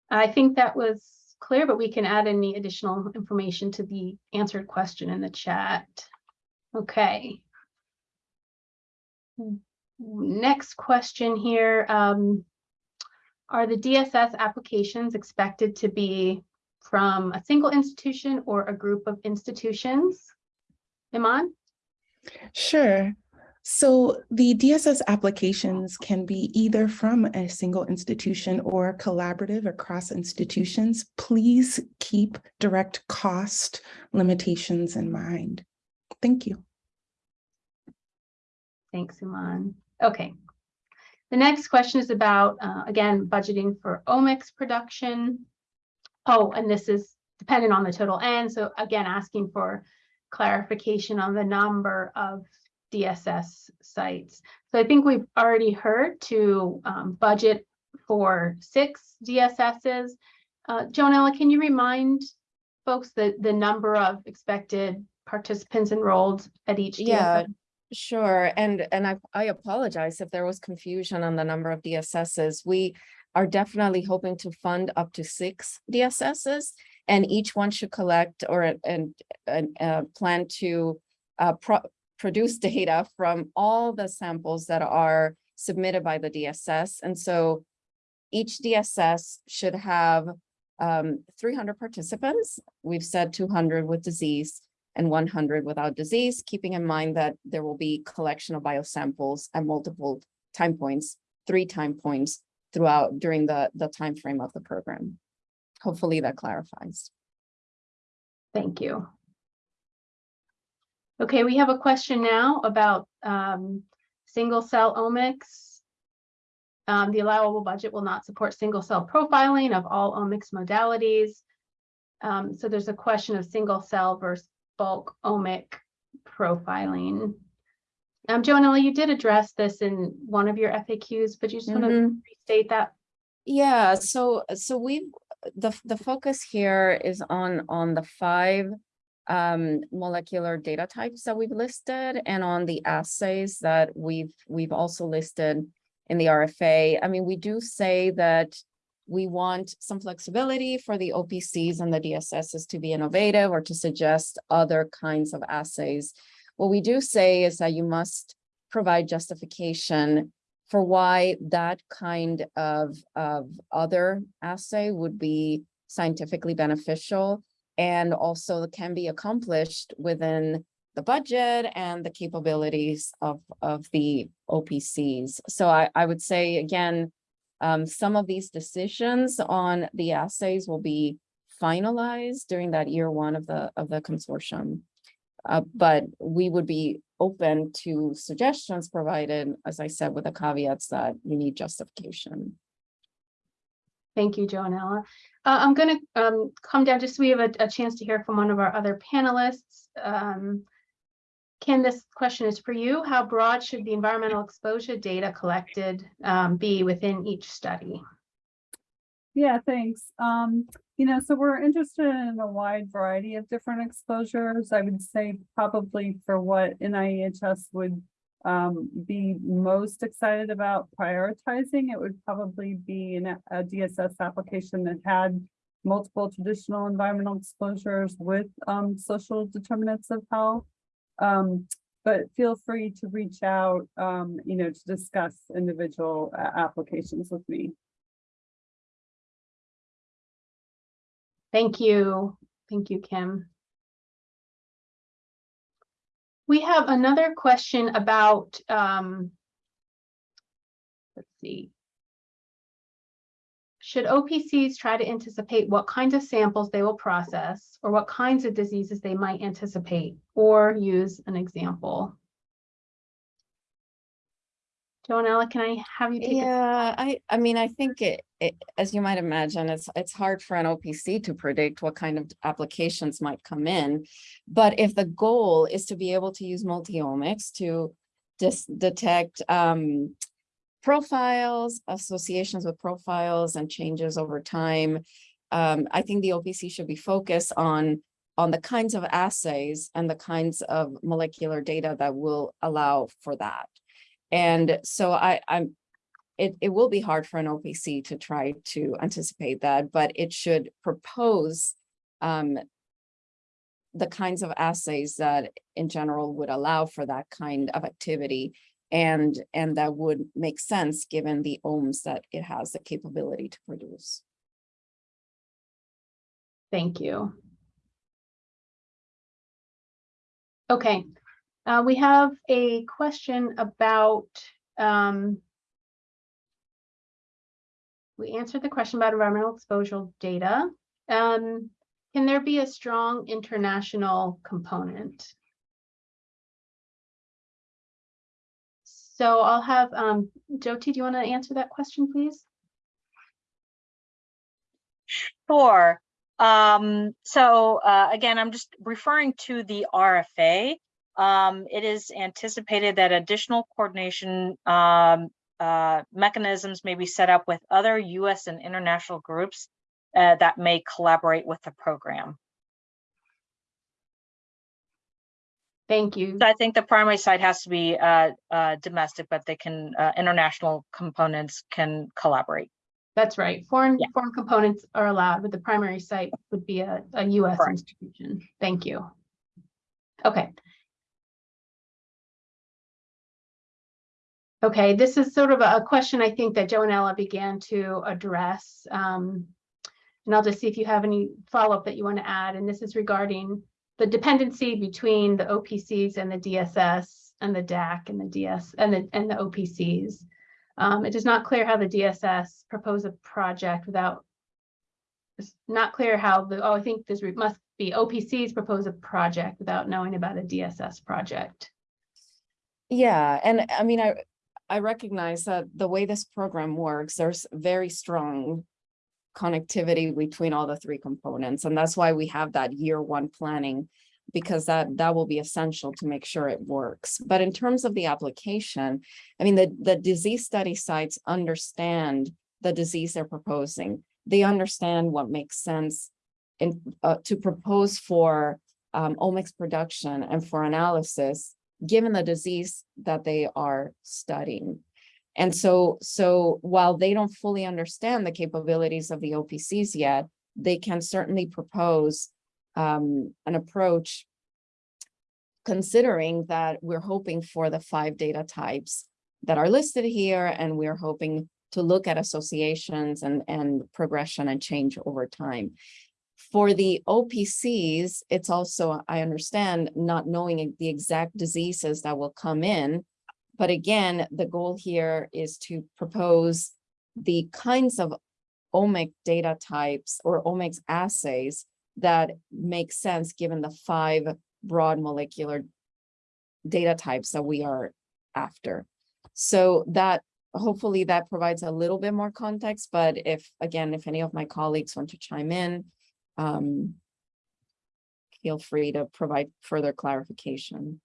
I think that was clear, but we can add any additional information to the answered question in the chat. Okay. Next question here. Um, are the DSS applications expected to be from a single institution or a group of institutions? Iman? Sure. So the DSS applications can be either from a single institution or collaborative across institutions. Please keep direct cost limitations in mind. Thank you. Thanks, Iman. Okay. The next question is about, uh, again, budgeting for omics production. Oh, and this is dependent on the total N. So again, asking for clarification on the number of DSS sites. So I think we've already heard to um, budget for six DSSs. Uh, Joanella, can you remind folks the, the number of expected participants enrolled at each? Yeah, Sure, and and I I apologize if there was confusion on the number of DSSs. We are definitely hoping to fund up to six DSSs, and each one should collect or and and uh, plan to uh, pro produce data from all the samples that are submitted by the DSS, and so each DSS should have um, three hundred participants. We've said two hundred with disease and one hundred without disease, keeping in mind that there will be collection of biosamples at multiple time points, three time points throughout during the, the time frame of the program. Hopefully that clarifies. Thank you. Okay, we have a question now about um, single cell omics. Um, the allowable budget will not support single cell profiling of all omics modalities. Um, so there's a question of single cell versus bulk omic profiling. Um, Joanella, you did address this in one of your FAQs, but you just want to restate that? Yeah, so, so we, the, the focus here is on, on the five um, molecular data types that we've listed and on the assays that we've, we've also listed in the RFA. I mean, we do say that we want some flexibility for the OPCs and the DSSs to be innovative or to suggest other kinds of assays. What we do say is that you must provide justification for why that kind of, of other assay would be scientifically beneficial and also can be accomplished within the budget and the capabilities of, of the OPCs. So I, I would say, again, um, some of these decisions on the assays will be finalized during that year one of the, of the consortium. Uh, but we would be open to suggestions provided, as I said, with the caveats that you need justification. Thank you, Joanella. Uh, I'm gonna um, come down just so we have a, a chance to hear from one of our other panelists. Um, Ken, this question is for you. How broad should the environmental exposure data collected um, be within each study? Yeah, thanks. Um, you know, so we're interested in a wide variety of different exposures. I would say probably for what NIEHS would um, be most excited about prioritizing, it would probably be an, a DSS application that had multiple traditional environmental exposures with um, social determinants of health. Um, but feel free to reach out, um, you know, to discuss individual uh, applications with me. Thank you. Thank you, Kim. We have another question about, um, let's see. Should OPCs try to anticipate what kinds of samples they will process or what kinds of diseases they might anticipate or use an example? Joanella, can I have you take? Yeah, I, I mean, I think it, it, as you might imagine, it's, it's hard for an OPC to predict what kind of applications might come in. But if the goal is to be able to use multiomics to just detect, um, profiles, associations with profiles and changes over time, um, I think the OPC should be focused on, on the kinds of assays and the kinds of molecular data that will allow for that. And so I, I'm, it, it will be hard for an OPC to try to anticipate that, but it should propose um, the kinds of assays that in general would allow for that kind of activity and, and that would make sense given the omes that it has the capability to produce. Thank you. Okay, uh, we have a question about, um, we answered the question about environmental exposure data. Um, can there be a strong international component? So I'll have, um, Jyoti, do you want to answer that question, please? Sure. Um, so uh, again, I'm just referring to the RFA. Um, it is anticipated that additional coordination um, uh, mechanisms may be set up with other US and international groups uh, that may collaborate with the program. Thank you. So I think the primary site has to be uh, uh, domestic, but they can, uh, international components can collaborate. That's right. Foreign, Yeah. foreign components are allowed, but the primary site would be a, a US Correct. institution. Thank you. Okay. Okay, this is sort of a question I think that Joanella began to address. Um, And I'll just see if you have any follow-up that you want to add, and this is regarding the dependency between the OPCs and the DSS and the DAC and the DS and the, and the OPCs. Um, it is not clear how the DSS propose a project without it's not clear how the, oh, I think this must be OPCs propose a project without knowing about a DSS project. Yeah, and I mean, I, I recognize that the way this program works, there's very strong connectivity between all the three components, and that's why we have that year one planning, because that, that will be essential to make sure it works. But in terms of the application, I mean, the, the disease study sites understand the disease they're proposing. They understand what makes sense in, uh, to propose for um, omics production and for analysis given the disease that they are studying. And so, so while they don't fully understand the capabilities of the OPCs yet, they can certainly propose um, an approach considering that we're hoping for the five data types that are listed here, and we're hoping to look at associations and, and progression and change over time. For the OPCs, it's also, I understand, not knowing the exact diseases that will come in. But again, the goal here is to propose the kinds of omic data types or omics assays that make sense given the five broad molecular data types that we are after. So that hopefully that provides a little bit more context, but if, again, if any of my colleagues want to chime in, um, feel free to provide further clarification.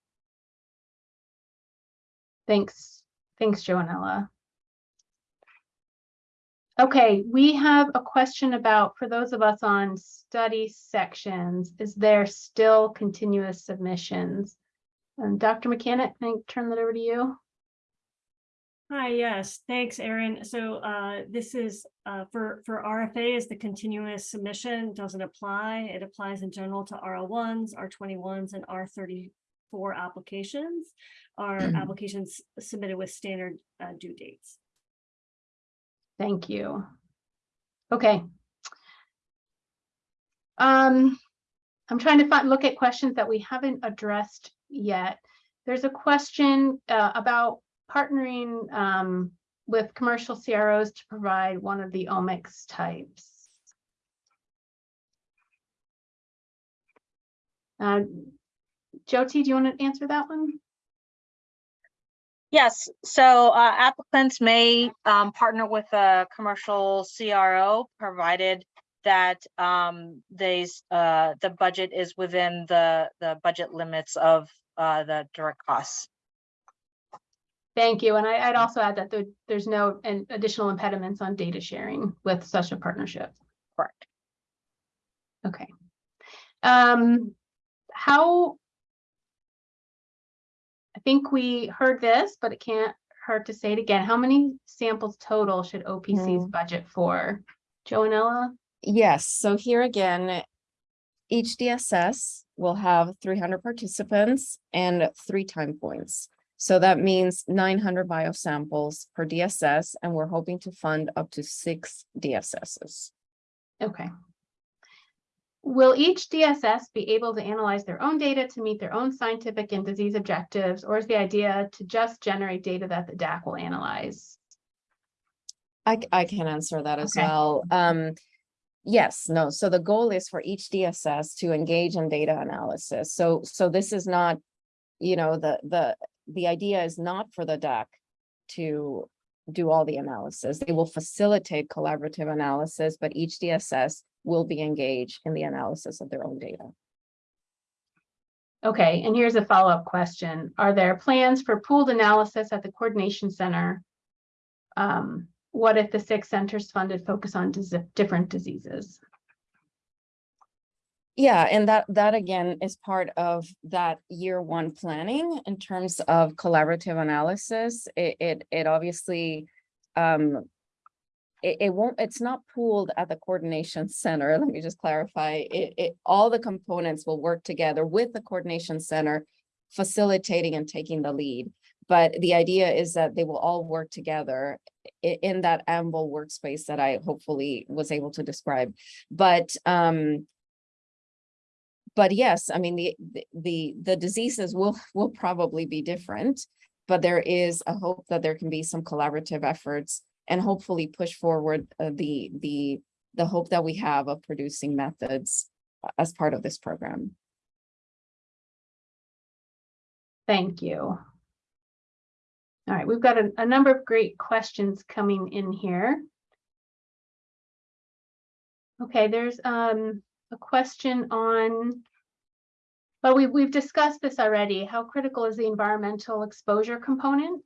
Thanks, thanks, Joanella. Okay, we have a question about, for those of us on study sections, is there still continuous submissions? And Dr. Can I turn that over to you? Hi, yes, thanks, Erin. So uh, this is uh, for, for RFA is the continuous submission doesn't apply. It applies in general to R01s, R21s, and R34 applications. Are applications submitted with standard uh, due dates. Thank you. Okay. Um, I'm trying to find, look at questions that we haven't addressed yet. There's a question uh, about partnering um, with commercial CROs to provide one of the omics types. Uh, Jyoti, do you want to answer that one? Yes, so uh, applicants may um, partner with a commercial CRO, provided that um, these, uh, the budget is within the, the budget limits of uh, the direct costs. Thank you. And I, I'd also add that there, there's no an additional impediments on data sharing with such a partnership. Correct. Okay. Um, how? I think we heard this, but it can't hurt to say it again. How many samples total should OPCs Hmm. budget for? Joanella? Yes, so here again, each DSS will have three hundred participants and three time points. So that means nine hundred biosamples per DSS, and we're hoping to fund up to six DSSs. Okay. Will each DSS be able to analyze their own data to meet their own scientific and disease objectives, or is the idea to just generate data that the DAC will analyze? I, I can answer that as Okay. well. Um, yes, no, so the goal is for each DSS to engage in data analysis. So, so this is not, you know, the, the, the idea is not for the DAC to do all the analysis. They will facilitate collaborative analysis, but each DSS will be engaged in the analysis of their own data. Okay, and here's a follow-up question. Are there plans for pooled analysis at the coordination center? Um, what if the six centers funded focus on different diseases? Yeah, and that, that again is part of that year one planning in terms of collaborative analysis. It, it, it obviously, um, it, it won't, it's not pooled at the coordination center. Let me just clarify. It, it, all the components will work together with the coordination center, facilitating and taking the lead. But the idea is that they will all work together in that AnVIL workspace that I hopefully was able to describe. But um, but yes, I mean, the, the- the, diseases will, will probably be different. But there is a hope that there can be some collaborative efforts and hopefully push forward uh, the, the, the hope that we have of producing methods uh, as part of this program. Thank you. All right, we've got a, a number of great questions coming in here. Okay, there's um a question on. Well, we, we've discussed this already. How critical is the environmental exposure component?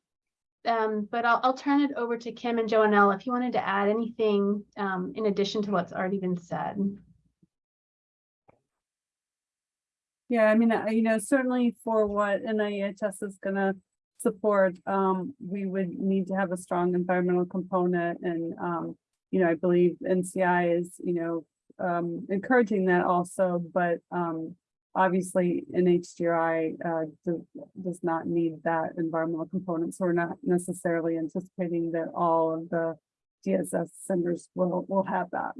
Um, but I'll, I'll turn it over to Kim and Joanella if you wanted to add anything um in addition to what's already been said. Yeah, I mean, you know, certainly for what NIEHS is gonna support, um, we would need to have a strong environmental component and, um, you know, I believe NCI is, you know, um, encouraging that also, but, um, obviously NHGRI, uh, does, does not need that environmental component, so we're not necessarily anticipating that all of the DSS centers will, will have that.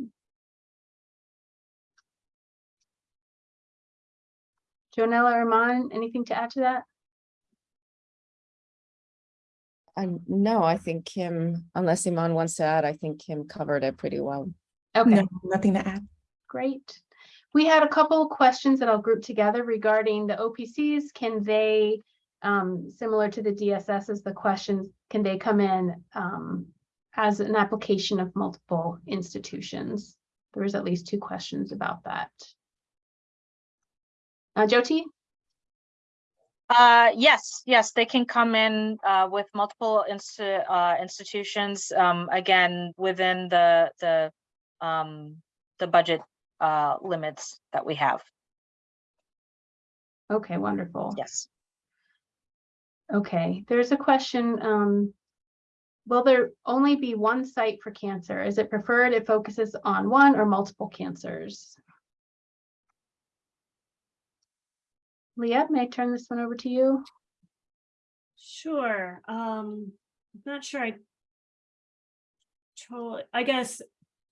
Joanella or Iman, anything to add to that? And no, I think Kim, unless Iman wants to add, I think Kim covered it pretty well. Okay. No, nothing to add. Great. We had a couple of questions that I'll group together regarding the OPCs. Can they, um, similar to the DSS, the questions, can they come in um, as an application of multiple institutions? There was at least two questions about that. Uh, Jyoti? Uh, yes, yes, they can come in, uh, with multiple insti- uh, institutions, um, again, within the, the, um, the budget, uh, limits that we have. Okay, wonderful. Yes. Okay, there's a question, um, will there only be one site for cancer? Is it preferred it focuses on one or multiple cancers? Leah, may I turn this one over to you? Sure, um, I'm not sure I. Totally, I guess,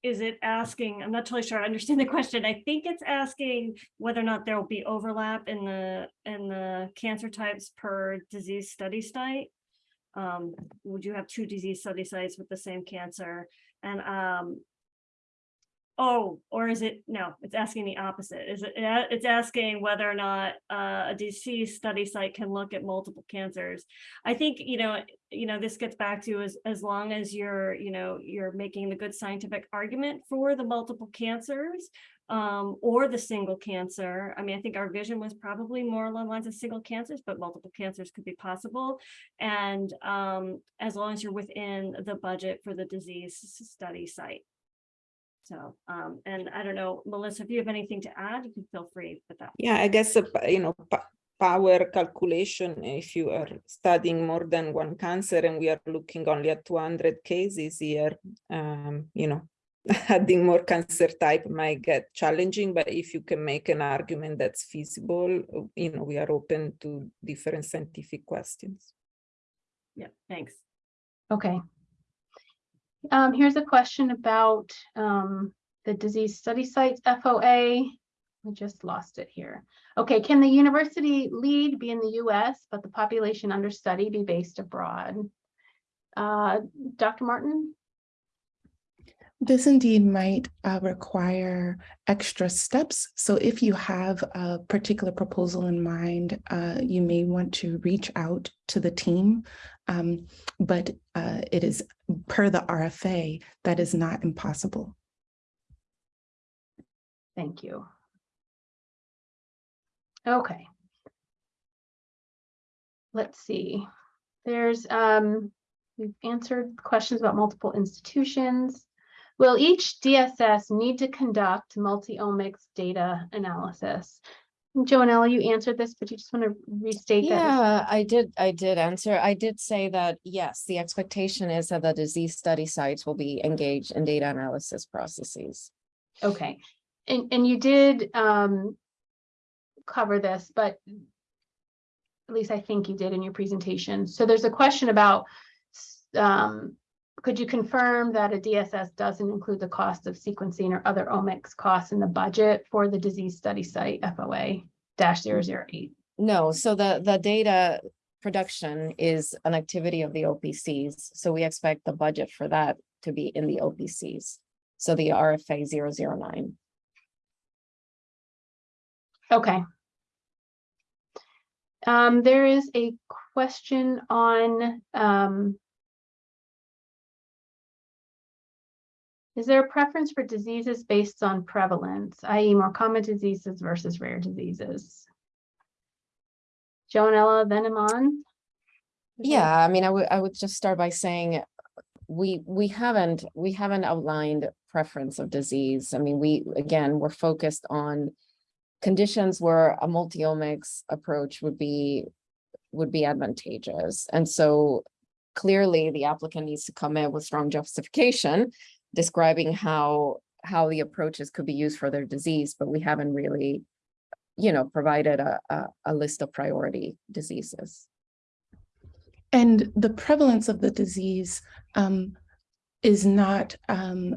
is it asking, I'm not totally sure I understand the question. I think it's asking whether or not there will be overlap in the, in the cancer types per disease study site. Um, would you have two disease study sites with the same cancer? And, um. Oh, or is it, no, it's asking the opposite. Is it, it's asking whether or not, uh, a disease study site can look at multiple cancers. I think, you know, you know, this gets back to as, as long as you're, you know, you're making the good scientific argument for the multiple cancers. Um, or the single cancer. I mean, I think our vision was probably more along lines of single cancers, but multiple cancers could be possible. And, um, as long as you're within the budget for the disease study site. So, um, and I don't know, Melissa, if you have anything to add, you can feel free with that. Yeah, I guess, uh, you know, power calculation, if you are studying more than one cancer and we are looking only at two hundred cases here, um, you know, adding more cancer type might get challenging, but if you can make an argument that's feasible, uh, you know, we are open to different scientific questions. Yeah, thanks. Okay. Um, here's a question about, um, the disease study sites FOA. I just lost it here. Okay, can the university lead be in the US, but the population under study be based abroad? Uh, Dr. Martin? This indeed might uh, require extra steps. So if you have a particular proposal in mind, uh, you may want to reach out to the team. Um, but uh, it is per the RFA, that is not impossible. Thank you. Okay. Let's see. There's, um, we've answered questions about multiple institutions. Will each DSS need to conduct multi-omics data analysis? Joanella, you answered this, but you just want to restate that. Yeah, I did, I did answer. I did say that, yes, the expectation is that the disease study sites will be engaged in data analysis processes. Okay, and, and you did, um, cover this, but at least I think you did in your presentation. So there's a question about, um, could you confirm that a DSS doesn't include the cost of sequencing or other omics costs in the budget for the disease study site FOA dash zero zero eight? No, so the, the data production is an activity of the OPCs, so we expect the budget for that to be in the OPCs. So the RFA 009. Okay. Um, there is a question on, um. Is there a preference for diseases based on prevalence, i.e. more common diseases versus rare diseases? Joanella, then Iman? Yeah, I mean, I would, I would just start by saying, we, we haven't, we haven't outlined preference of disease. I mean, we, again, we're focused on conditions where a multi-omics approach would be, would be advantageous. And so clearly the applicant needs to come in with strong justification describing how, how the approaches could be used for their disease, but we haven't really, you know, provided a, a, a list of priority diseases. And the prevalence of the disease um, is not um,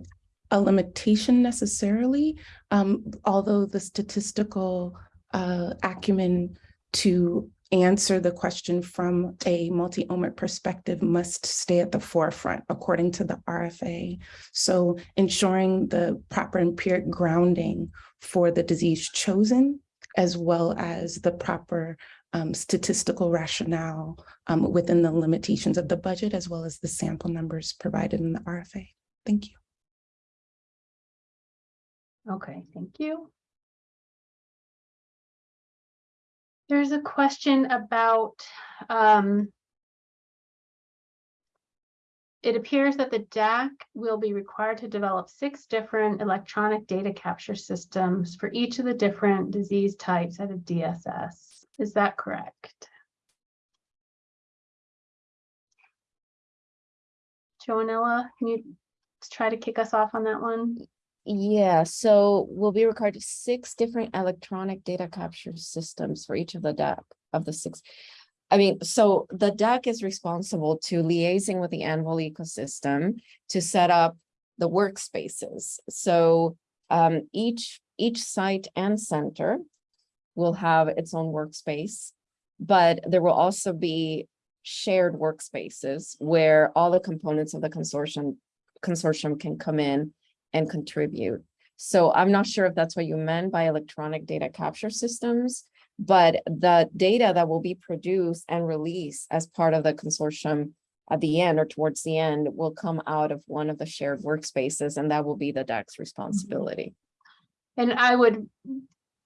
a limitation necessarily, um, although the statistical uh, acumen to answer the question from a multi-omic perspective must stay at the forefront according to the RFA. So ensuring the proper empiric grounding for the disease chosen, as well as the proper um, statistical rationale um, within the limitations of the budget, as well as the sample numbers provided in the RFA. Thank you. Okay, thank you. There's a question about, um, it appears that the DAC will be required to develop six different electronic data capture systems for each of the different disease types at a DSS. Is that correct? Joanella, can you try to kick us off on that one? Yeah, so we'll be required to six different electronic data capture systems for each of the DAC of the six. I mean, so the DAC is responsible to liaising with the AnVIL ecosystem to set up the workspaces. So um, each, each site and center will have its own workspace, but there will also be shared workspaces where all the components of the consortium consortium can come in and contribute. So I'm not sure if that's what you meant by electronic data capture systems, but the data that will be produced and released as part of the consortium at the end or towards the end will come out of one of the shared workspaces and that will be the DAC's responsibility. And I would,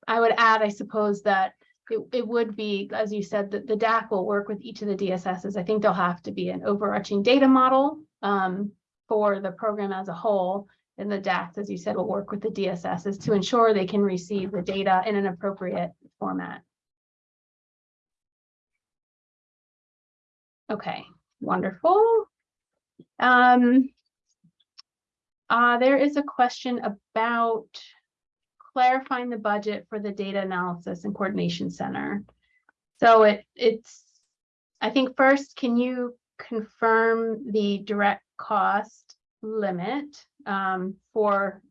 I would add, I suppose that it, it would be, as you said, that the DAC will work with each of the DSSs. I think there'll have to be an overarching data model um, for the program as a whole. And the DAC, as you said, will work with the DSSs to ensure they can receive the data in an appropriate format. Okay, wonderful. Um, uh, there is a question about clarifying the budget for the Data Analysis and Coordination Center. So it, it's, I think first, can you confirm the direct cost limit um, for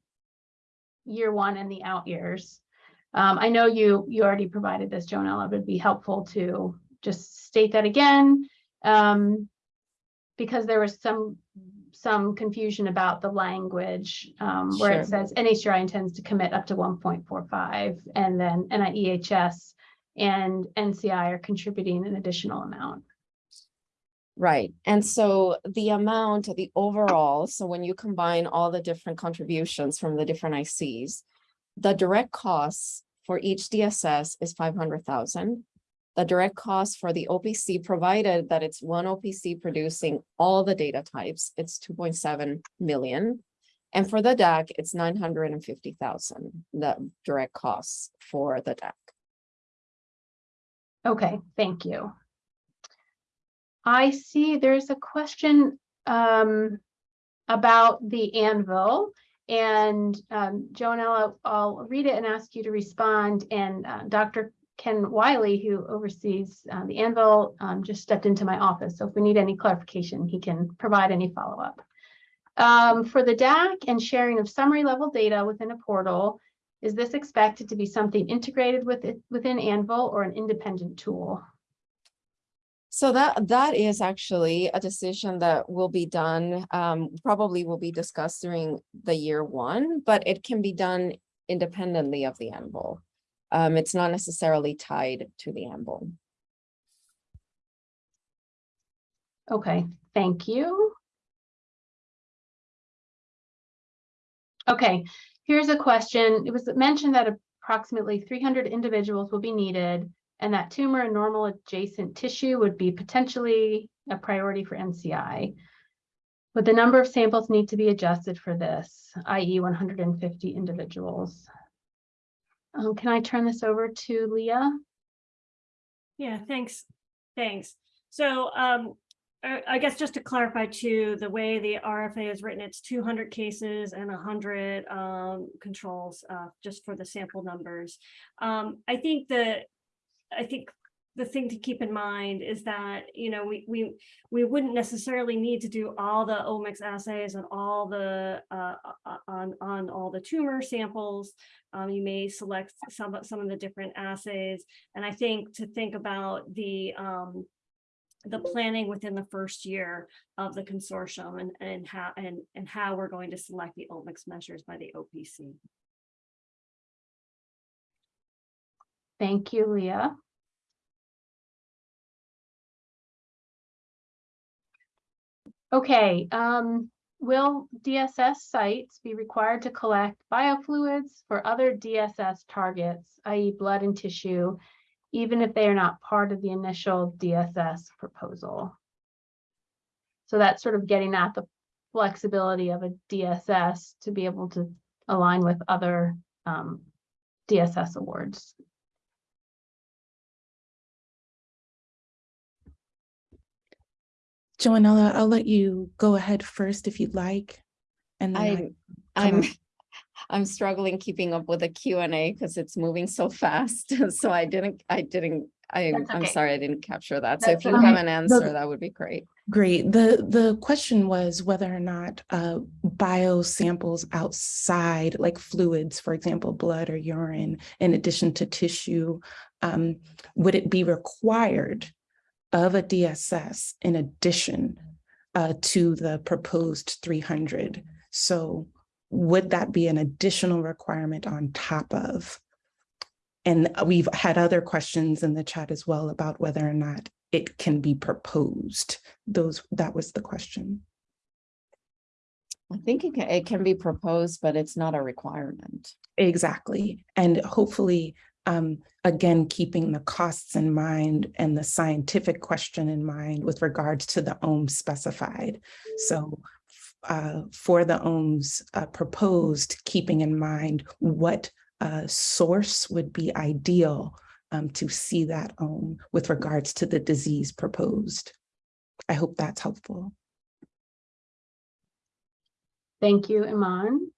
year one and the out years? Um, I know you, you already provided this, Joanella, but it'd be helpful to just state that again. Um, because there was some some confusion about the language um, where Sure. it says NHGRI intends to commit up to 1.45 and then NIEHS and NCI are contributing an additional amount. Right, and so the amount, the overall, so when you combine all the different contributions from the different ICs, the direct costs for each DSS is five hundred thousand. The direct cost for the OPC, provided that it's one OPC producing all the data types, it's two point seven million. And for the DAC, it's nine hundred and fifty thousand, the direct costs for the DAC. Okay, thank you. I see there's a question um, about the AnVIL. And um, Joanella, I'll read it and ask you to respond. And uh, Dr. Ken Wiley, who oversees uh, the AnVIL, um, just stepped into my office. So if we need any clarification, he can provide any follow-up. Um, for the DAC and sharing of summary level data within a portal, is this expected to be something integrated with it within AnVIL or an independent tool? So that, that is actually a decision that will be done, um, probably will be discussed during the year one, but it can be done independently of the AnVIL. Um, it's not necessarily tied to the AnVIL. Okay, thank you. Okay, here's a question. It was mentioned that approximately three hundred individuals will be needed and that tumor and normal adjacent tissue would be potentially a priority for NCI. But the number of samples need to be adjusted for this, i.e. one hundred and fifty individuals? Um, can I turn this over to Leah? Yeah, thanks, thanks. So um, I, guess just to clarify too, the way the RFA is written, it's two hundred cases and hundred um controls uh just for the sample numbers. Um, I think that, I think the thing to keep in mind is that, you know, we we we wouldn't necessarily need to do all the omics assays and all the uh uh, on on all the tumor samples. Um, you may select some some of the different assays. And I think to think about the um the planning within the first year of the consortium and and how and and how we're going to select the omics measures by the OPC. Thank you, Leah. Okay, um, will DSS sites be required to collect biofluids for other DSS targets, i.e. blood and tissue, even if they are not part of the initial DSS proposal? So that's sort of getting at the flexibility of a DSS to be able to align with other um, DSS awards. Joanella, I'll let you go ahead first if you'd like. And then I, I'm, I'm, up. I'm struggling keeping up with the Q and A because it's moving so fast. So I didn't, I didn't, I, That's I'm sorry, I didn't capture that. So That's if you okay. have an answer, that would be great. Great. The, the question was whether or not uh, biosamples outside, like fluids, for example, blood or urine, in addition to tissue, um, would it be required of a DSS in addition uh, to the proposed 300? So would that be an additional requirement on top of? And we've had other questions in the chat as well about whether or not it can be proposed. Those, that was the question. I think it can, it can be proposed, but it's not a requirement. Exactly. And hopefully, um, again, keeping the costs in mind and the scientific question in mind with regards to the ome specified. So uh, for the omes uh, proposed, keeping in mind what uh, source would be ideal um, to see that ome with regards to the disease proposed. I hope that's helpful. Thank you, Iman.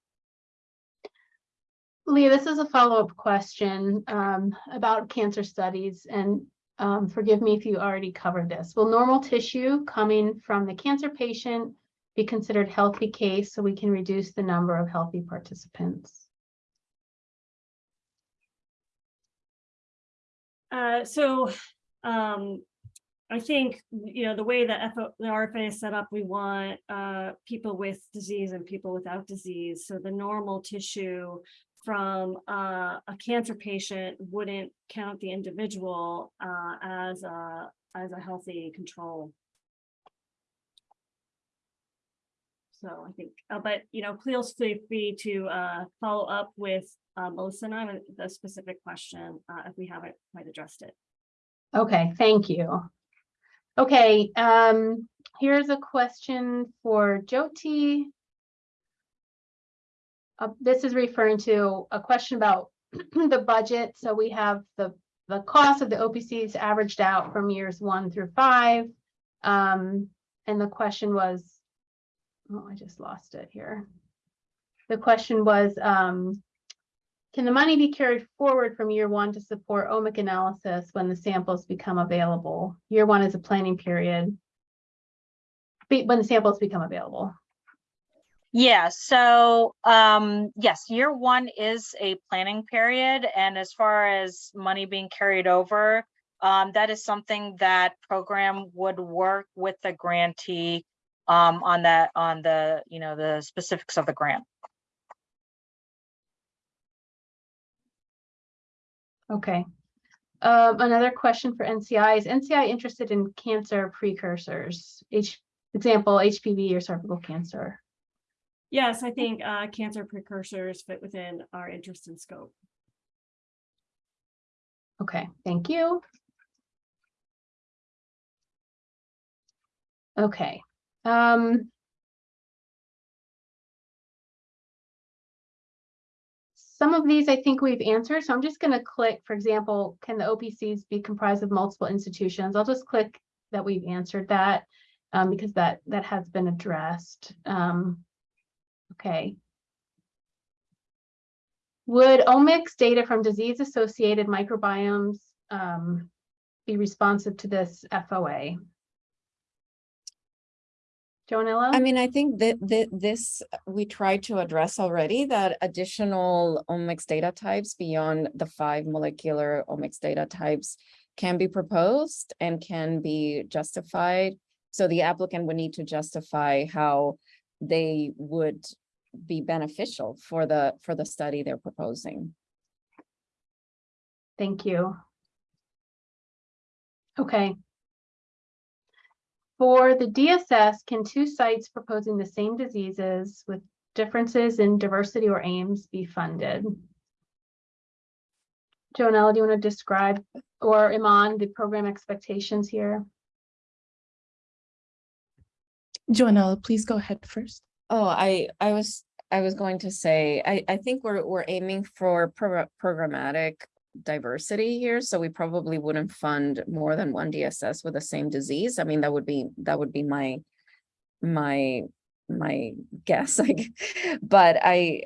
Leah, this is a follow-up question um, about cancer studies and um, forgive me if you already covered this. Will normal tissue coming from the cancer patient be considered healthy case so we can reduce the number of healthy participants? Uh, so, um, I think, you know, the way that the RFA is set up, we want, uh, people with disease and people without disease. So the normal tissue from, uh, a cancer patient wouldn't count the individual, uh, as a, as a healthy control. So I think, uh, but, you know, please feel free to, uh, follow up with, uh, Melissa and I with the specific question, uh, if we haven't quite addressed it. Okay, thank you. Okay, um, here's a question for Jyoti. Uh, this is referring to a question about the budget. So we have the, the cost of the OPCs averaged out from years one through five. Um, and the question was, oh, I just lost it here. The question was, um, can the money be carried forward from year one to support omic analysis when the samples become available? Year one is a planning period. When the samples become available. Yeah, so, um, yes, year one is a planning period, and as far as money being carried over, um, that is something that program would work with the grantee um, on that, on the, you know, the specifics of the grant. Okay. Um, another question for NCI, is NCI interested in cancer precursors? H, example, HPV or cervical cancer? Yes, I think uh, cancer precursors fit within our interest and scope. Okay, thank you. Okay, um. Some of these I think we've answered, so I'm just gonna click, for example, can the OPCs be comprised of multiple institutions? I'll just click that we've answered that. Um, because that, that has been addressed. Um, okay. Would omics data from disease-associated microbiomes um, be responsive to this FOA? Joanella? I mean, I think that, that this, we tried to address already that additional omics data types beyond the five molecular omics data types can be proposed and can be justified. So the applicant would need to justify how they would be beneficial for the, for the study they're proposing. Thank you. Okay. For the DSS, can two sites proposing the same diseases with differences in diversity or aims be funded? Joanella, do you want to describe, or Iman, the program expectations here? Joanella, please go ahead first. Oh, I, I was, I was going to say, I, I think we're, we're aiming for pro- programmatic diversity here, so we probably wouldn't fund more than one DSS with the same disease. I mean, that would be, that would be my, my, my guess, like, but I,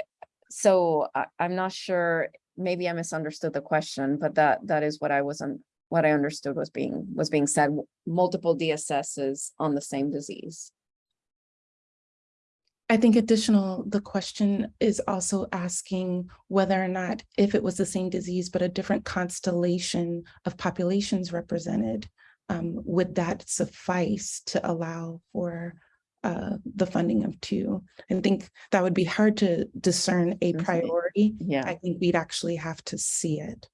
so I, I'm not sure, maybe I misunderstood the question, but that, that is what I wasn't, what I understood was being, was being said, multiple DSSs on the same disease. I think additional, the question is also asking whether or not if it was the same disease, but a different constellation of populations represented, um, would that suffice to allow for uh, the funding of two? I think that would be hard to discern a priori. Yeah. I think we'd actually have to see it.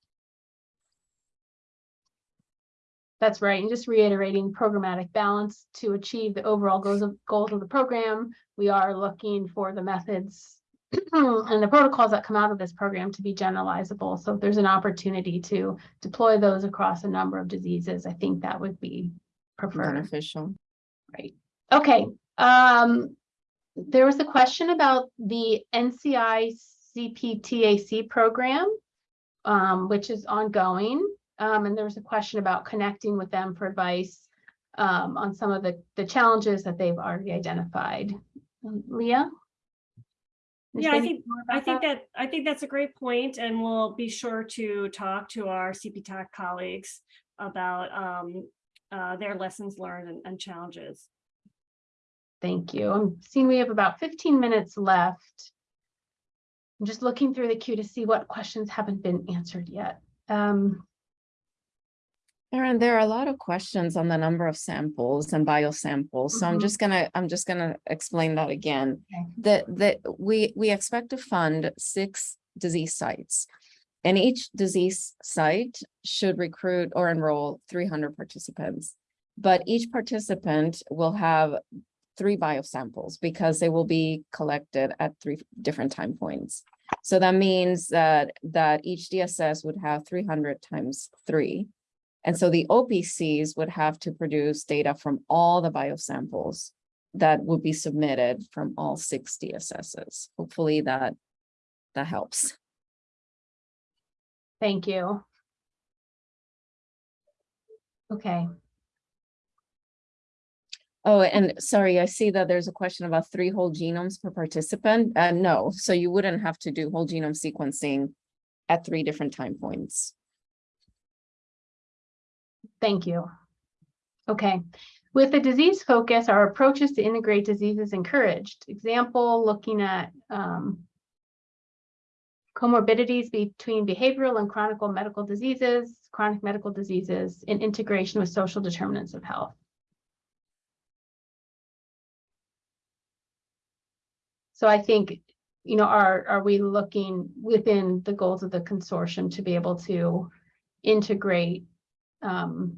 That's right, and just reiterating programmatic balance to achieve the overall goals of, goals of the program. We are looking for the methods and the protocols that come out of this program to be generalizable. So if there's an opportunity to deploy those across a number of diseases, I think that would be preferred. Beneficial. Right, okay, um, there was a question about the NCI CPTAC program, um, which is ongoing. Um, and there was a question about connecting with them for advice, um, on some of the, the challenges that they've already identified. Um, Leah? Yeah, I think, I think that, I think that's a great point, and we'll be sure to talk to our CPTAC colleagues about um, uh, their lessons learned and- and challenges. Thank you. I'm seeing we have about fifteen minutes left. I'm just looking through the queue to see what questions haven't been answered yet. Um, Erin, there are a lot of questions on the number of samples and biosamples, so I'm Mhm. just gonna, I'm just gonna explain that again. Okay. That, that we, we expect to fund six disease sites. And each disease site should recruit or enroll three hundred participants. But each participant will have three biosamples because they will be collected at three different time points. So that means that, that each DSS would have three hundred times three. And so the OPCs would have to produce data from all the biosamples that would be submitted from all six DSSs. Hopefully that, that helps. thank you. Okay, Oh, and sorry, I see that there's a question about three whole genomes per participant. Uh, no, so you wouldn't have to do whole genome sequencing at three different time points. Thank you. Okay, With a disease focus, our approaches to integrate diseases encouraged. Example, looking at um, comorbidities between behavioral and chronic medical diseases, chronic medical diseases, and integration with social determinants of health. So I think, you know, are, are we looking within the goals of the consortium to be able to integrate um,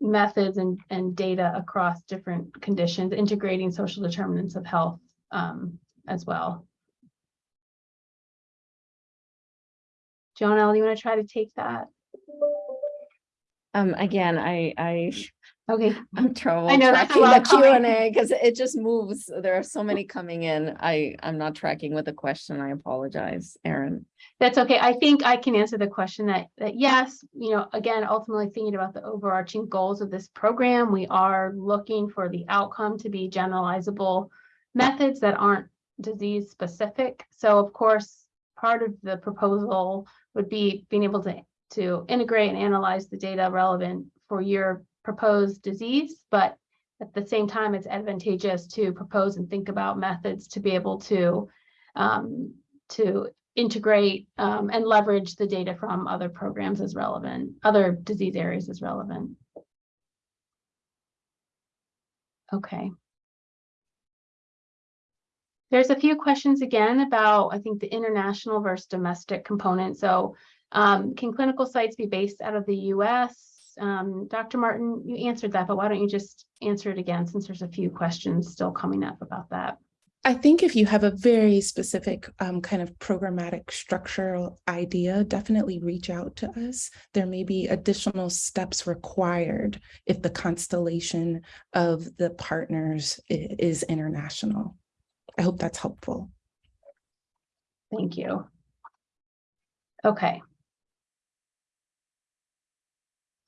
methods and, and data across different conditions, integrating social determinants of health um, as well. Joanella, you want to try to take that? Um, again, I, I, Okay, I'm trouble I know, tracking the Q&A because it just moves. There are so many coming in. I, I'm not tracking with the question. I apologize, Erin. that's okay. I think I can answer the question that, that yes, you know, again, ultimately thinking about the overarching goals of this program, we are looking for the outcome to be generalizable methods that aren't disease specific. So of course, part of the proposal would be being able to, to integrate and analyze the data relevant for your proposed disease, but at the same time, it's advantageous to propose and think about methods to be able to um, to integrate um, and leverage the data from other programs as relevant, other disease areas as relevant. Okay. There's a few questions again about, I think, the international versus domestic component. So um, can clinical sites be based out of the US? Um, Dr. Martin, you answered that, but why don't you just answer it again since there's a few questions still coming up about that? I think if you have a very specific um, kind of programmatic structural idea, definitely reach out to us. There may be additional steps required if the constellation of the partners is international. I hope that's helpful. Thank you. Okay.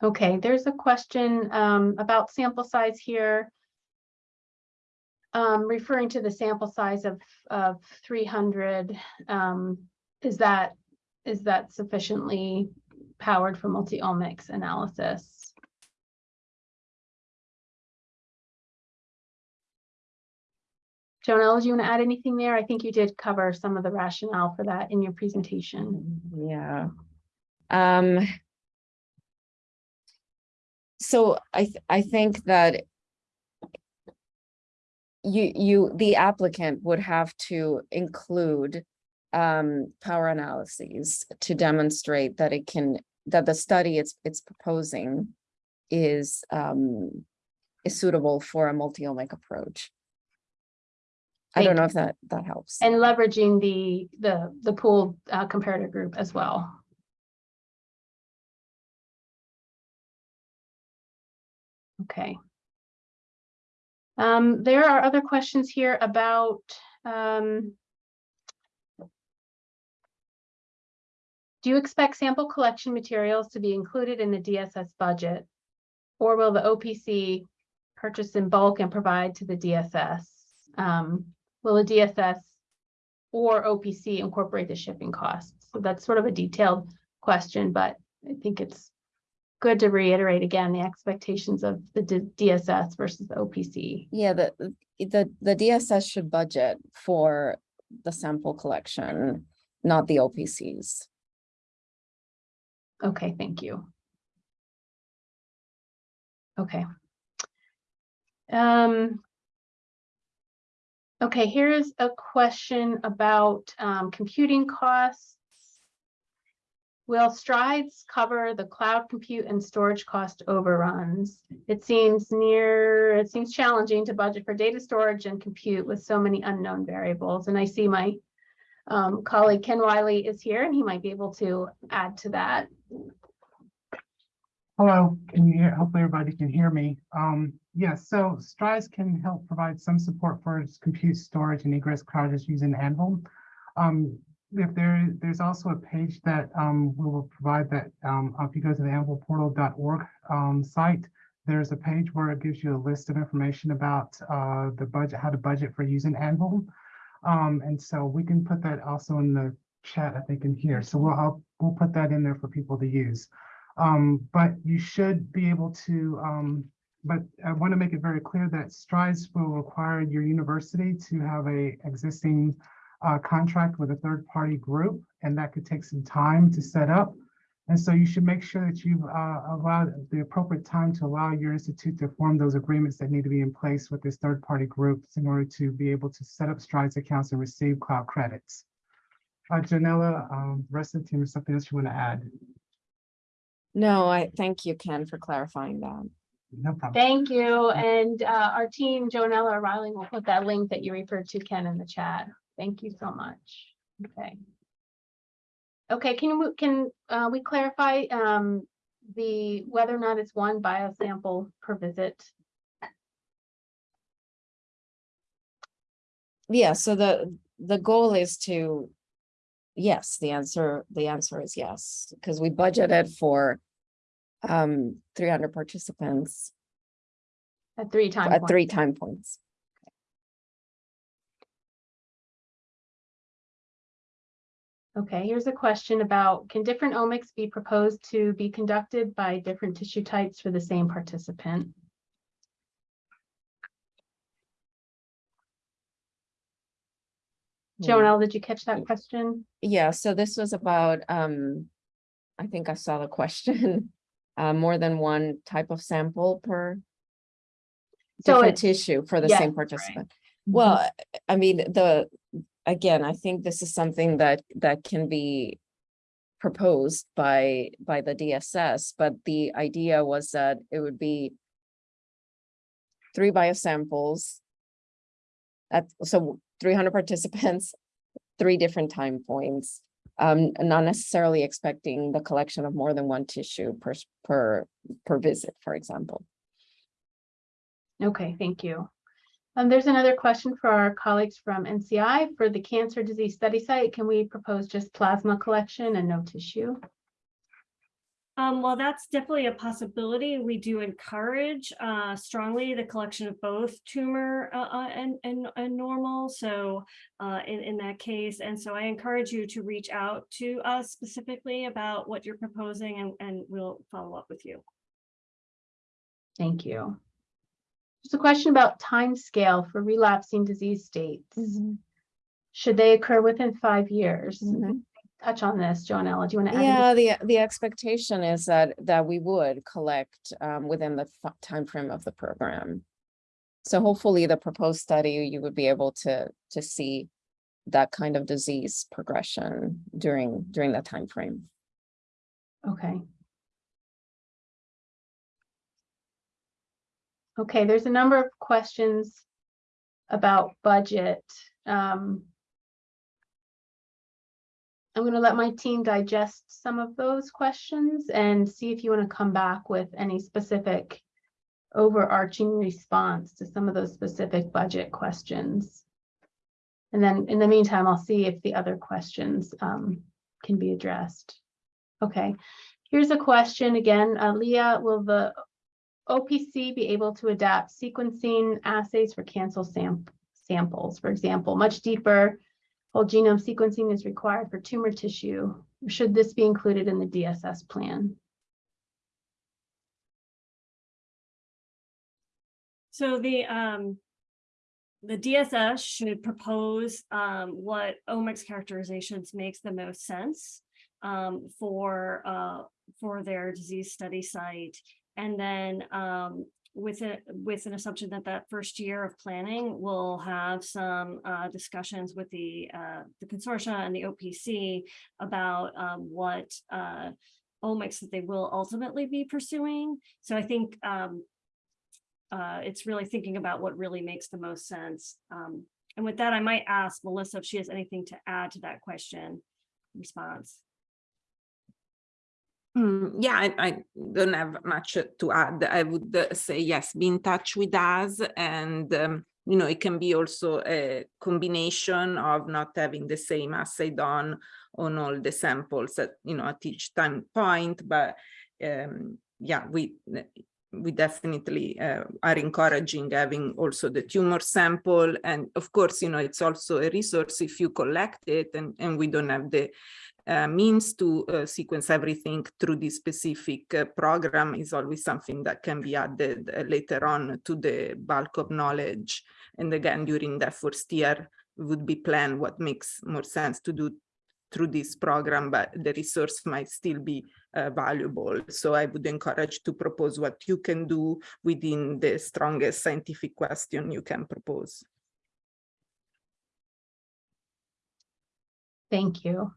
Okay, there's a question um, about sample size here. Um, referring to the sample size of, of three hundred, um, is that, is that sufficiently powered for multi-omics analysis? Joanella, do you want to add anything there? I think you did cover some of the rationale for that in your presentation. Yeah. So I, th- I think that you, you, the applicant would have to include um, power analyses to demonstrate that it can, that the study it's, it's proposing is, um, is suitable for a multi-omic approach. I don't Thank know if that, that helps. And leveraging the, the, the pooled uh, comparator group as well. Okay. Um, there are other questions here about, um, do you expect sample collection materials to be included in the DSS budget? Or will the OPC purchase in bulk and provide to the DSS? Um, will the DSS or OPC incorporate the shipping costs? So that's sort of a detailed question, but I think it's good to reiterate again, the expectations of the D- DSS versus the OPC. Yeah, the, the, the DSS should budget for the sample collection, not the OPCs. Okay, thank you. Okay. Um. Okay, here's a question about um computing costs. Will STRIDES cover the cloud compute and storage cost overruns? It seems near, it seems challenging to budget for data storage and compute with so many unknown variables, and I see my um colleague Ken Wiley is here and he might be able to add to that. Hello, can you hear, hopefully everybody can hear me. Um, yes, so STRIDES can help provide some support for compute storage and egress crowders using AnVIL. Um, if there, there's also a page that, um, we will provide that, um, if you go to the anvilportal.org, um, site, there's a page where it gives you a list of information about, uh, the budget, how to budget for using AnVIL. Um, and so we can put that also in the chat, I think in here. So we'll, I'll, we'll put that in there for people to use. Um, but you should be able to, um, but I want to make it very clear that STRIDES will require your university to have a existing uh, contract with a third-party group, and that could take some time to set up. And so you should make sure that you've uh, allowed the appropriate time to allow your institute to form those agreements that need to be in place with this third-party groups in order to be able to set up STRIDES accounts and receive cloud credits. Uh, Joanella, um, rest of the team, is something else you want to add? No, I thank you, Ken, for clarifying that. No problem. Thank you. And uh, our team, Joanella O'Reilly, will put that link that you referred to, Ken, in the chat. Thank you so much. Okay. Okay, can we, can uh, we clarify um, the, whether or not it's one biosample per visit? Yeah, so the, the goal is to, yes, the answer, the answer is yes, because we budgeted for um, three hundred participants At three times. at three time points. Okay, here's a question about, can different omics be proposed to be conducted by different tissue types for the same participant? Joanella, did you catch that question? Yeah, so this was about, um, I think I saw the question, uh, more than one type of sample per So different tissue for the same right. participant. Well, I mean, the, again, I think this is something that, that can be proposed by, by the DSS, but the idea was that it would be three biosamples at, so three hundred participants, three different time points. Um, not necessarily expecting the collection of more than one tissue per, per, per visit, for example. Okay, thank you. Um, there's another question for our colleagues from NCI. For the cancer disease study site, can we propose just plasma collection and no tissue? Um, well, that's definitely a possibility. We do encourage uh, strongly the collection of both tumor uh, uh, and, and, and normal. So uh, in, in that case, and so I encourage you to reach out to us specifically about what you're proposing and, and we'll follow up with you. Thank you. There's a question about time scale for relapsing disease states. Should they occur within five years? Mhm. Touch on this, Joanella. Do you want to add? Yeah, the, the expectation is that, that we would collect um, within the time frame of the program. So hopefully the proposed study, you would be able to, to see that kind of disease progression during, during that time frame. Okay. Okay, there's a number of questions about budget. Um, I'm going to let my team digest some of those questions and see if you want to come back with any specific overarching response to some of those specific budget questions. And then in the meantime, I'll see if the other questions um, can be addressed. Okay, here's a question again. Uh, Leah, will the OPC be able to adapt sequencing assays for cancer sam samples? For example, much deeper whole genome sequencing is required for tumor tissue. Should this be included in the DSS plan? So the um, the DSS should propose um, what omics characterizations makes the most sense um, for uh, for their disease study site. And then um, with it, with an assumption that that first year of planning will have some uh, discussions with the uh, the consortia and the OPC about um, what uh, omics that they will ultimately be pursuing. So I think um, uh, it's really thinking about what really makes the most sense. Um, and with that, I might ask Melissa if she has anything to add to that question response. Mm, yeah, I, I don't have much to add. I would say yes, be in touch with us and um, you know, it can be also a combination of not having the same assay done on all the samples at, you know, at each time point, but um, yeah, we we definitely uh, are encouraging having also the tumor sample. And of course, you know, it's also a resource if you collect it and, and we don't have the means to uh, sequence everything through this specific uh, program is always something that can be added uh, later on to the bulk of knowledge. And again, during that first year, would be planned what makes more sense to do through this program, but the resource might still be uh, valuable. So I would encourage to propose what you can do within the strongest scientific question you can propose. Thank you.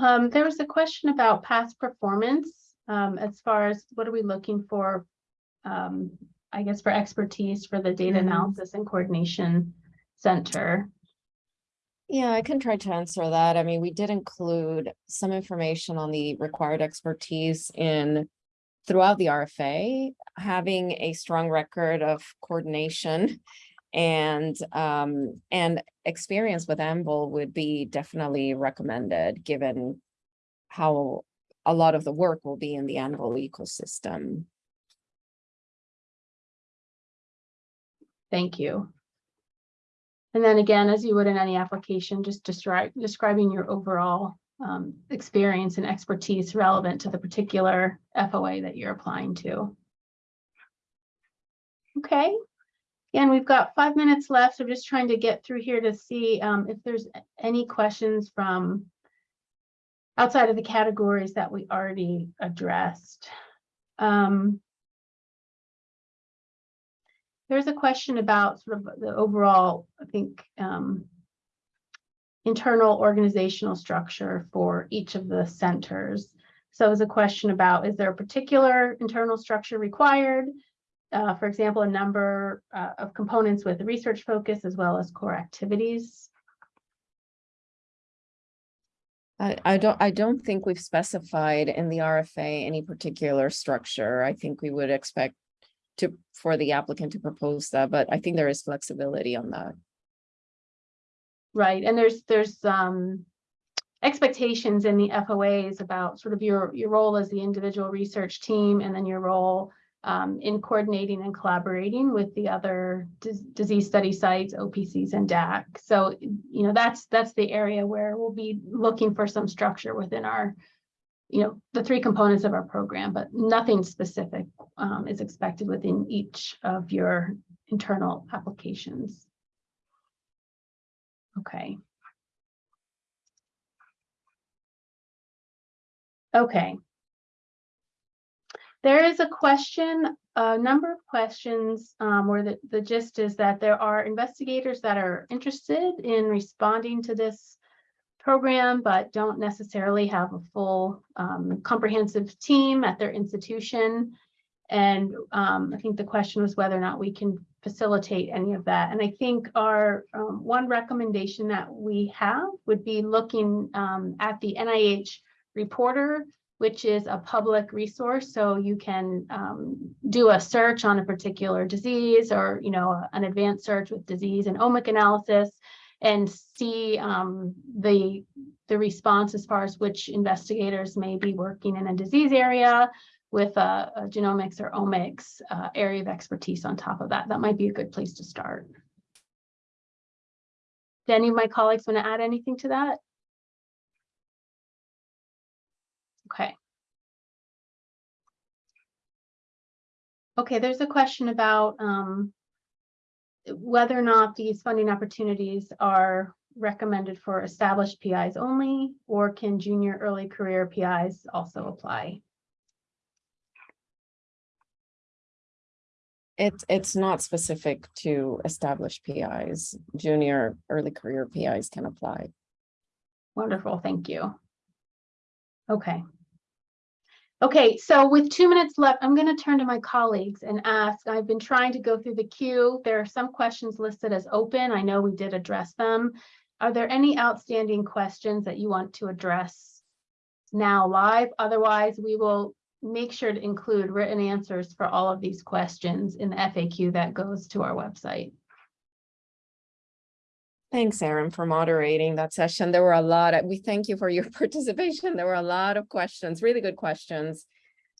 Um, there was a question about past performance, um, as far as what are we looking for? Um, I guess for expertise for the data Mhm. analysis and coordination center. Yeah, I can try to answer that. I mean, we did include some information on the required expertise in throughout the RFA, having a strong record of coordination and um and experience with AnVIL would be definitely recommended, given how a lot of the work will be in the AnVIL ecosystem. Thank you. And then again, as you would in any application, just describe, describing your overall um, experience and expertise relevant to the particular FOA that you're applying to. Okay, and we've got five minutes left. So I'm just trying to get through here to see um, if there's any questions from outside of the categories that we already addressed. Um, there's a question about sort of the overall, I think, um, internal organizational structure for each of the centers. So it was a question about, is there a particular internal structure required? Uh, for example, a number uh, of components with research focus as well as core activities. I, I don't, I don't think we've specified in the RFA any particular structure. I think we would expect to, for the applicant to propose that, but I think there is flexibility on that. Right, and there's, there's, um, expectations in the FOAs about sort of your, your role as the individual research team and then your role um, in coordinating and collaborating with the other dis- disease study sites, OPCs and DAC. So, you know, that's, that's the area where we'll be looking for some structure within our, you know, the three components of our program, but nothing specific um, is expected within each of your internal applications. Okay. Okay. There is a question, a number of questions, um, where the, the gist is that there are investigators that are interested in responding to this program, but don't necessarily have a full, um, comprehensive team at their institution. And, um, I think the question was whether or not we can facilitate any of that. And I think our, um, one recommendation that we have would be looking, um, at the NIH reporter which is a public resource. So you can um, do a search on a particular disease or, you know, an advanced search with disease and omic analysis and see um, the, the response as far as which investigators may be working in a disease area with a, a genomics or omics uh, area of expertise on top of that. That might be a good place to start. Do any of my colleagues want to add anything to that? Okay. Okay, there's a question about um, whether or not these funding opportunities are recommended for established PIs only, or can junior early career PIs also apply? It's, it's not specific to established PIs. Junior, early career PIs can apply. Wonderful, thank you. Okay. Okay, so with two minutes left, I'm going to turn to my colleagues and ask, I've been trying to go through the queue. There are some questions listed as open. I know we did address them. Are there any outstanding questions that you want to address now live? Otherwise, we will make sure to include written answers for all of these questions in the FAQ that goes to our website. Thanks, Erin, for moderating that session. There were a lot of, we thank you for your participation. There were a lot of questions, really good questions.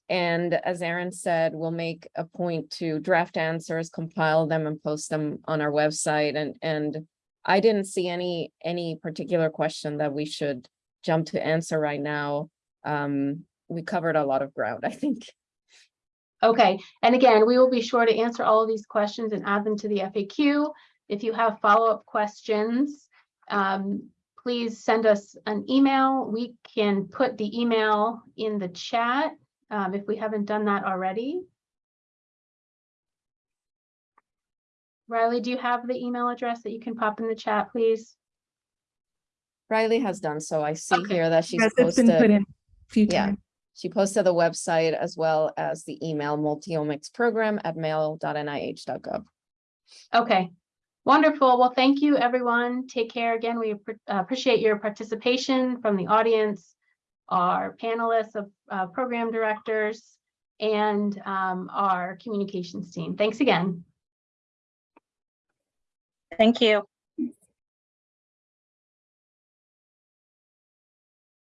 And as Erin said, we'll make a point to draft answers, compile them and post them on our website and, and I didn't see any, any particular question that we should jump to answer right now. Um, we covered a lot of ground, I think. Okay, and again, we will be sure to answer all of these questions and add them to the FAQ. If you have follow-up questions, um, please send us an email. We can put the email in the chat um, if we haven't done that already. Riley, do you have the email address that you can pop in the chat, please? Riley has done so. I see Okay. here that she's Yes, it's been put posted, in a few yeah. times. she posted the website as well as the email multiomics program at mail.nih.gov. Okay, wonderful. Well, thank you, everyone. Take care again. We uh, appreciate your participation from the audience, our panelists of uh, program directors, and um, our communications team. Thanks again. Thank you.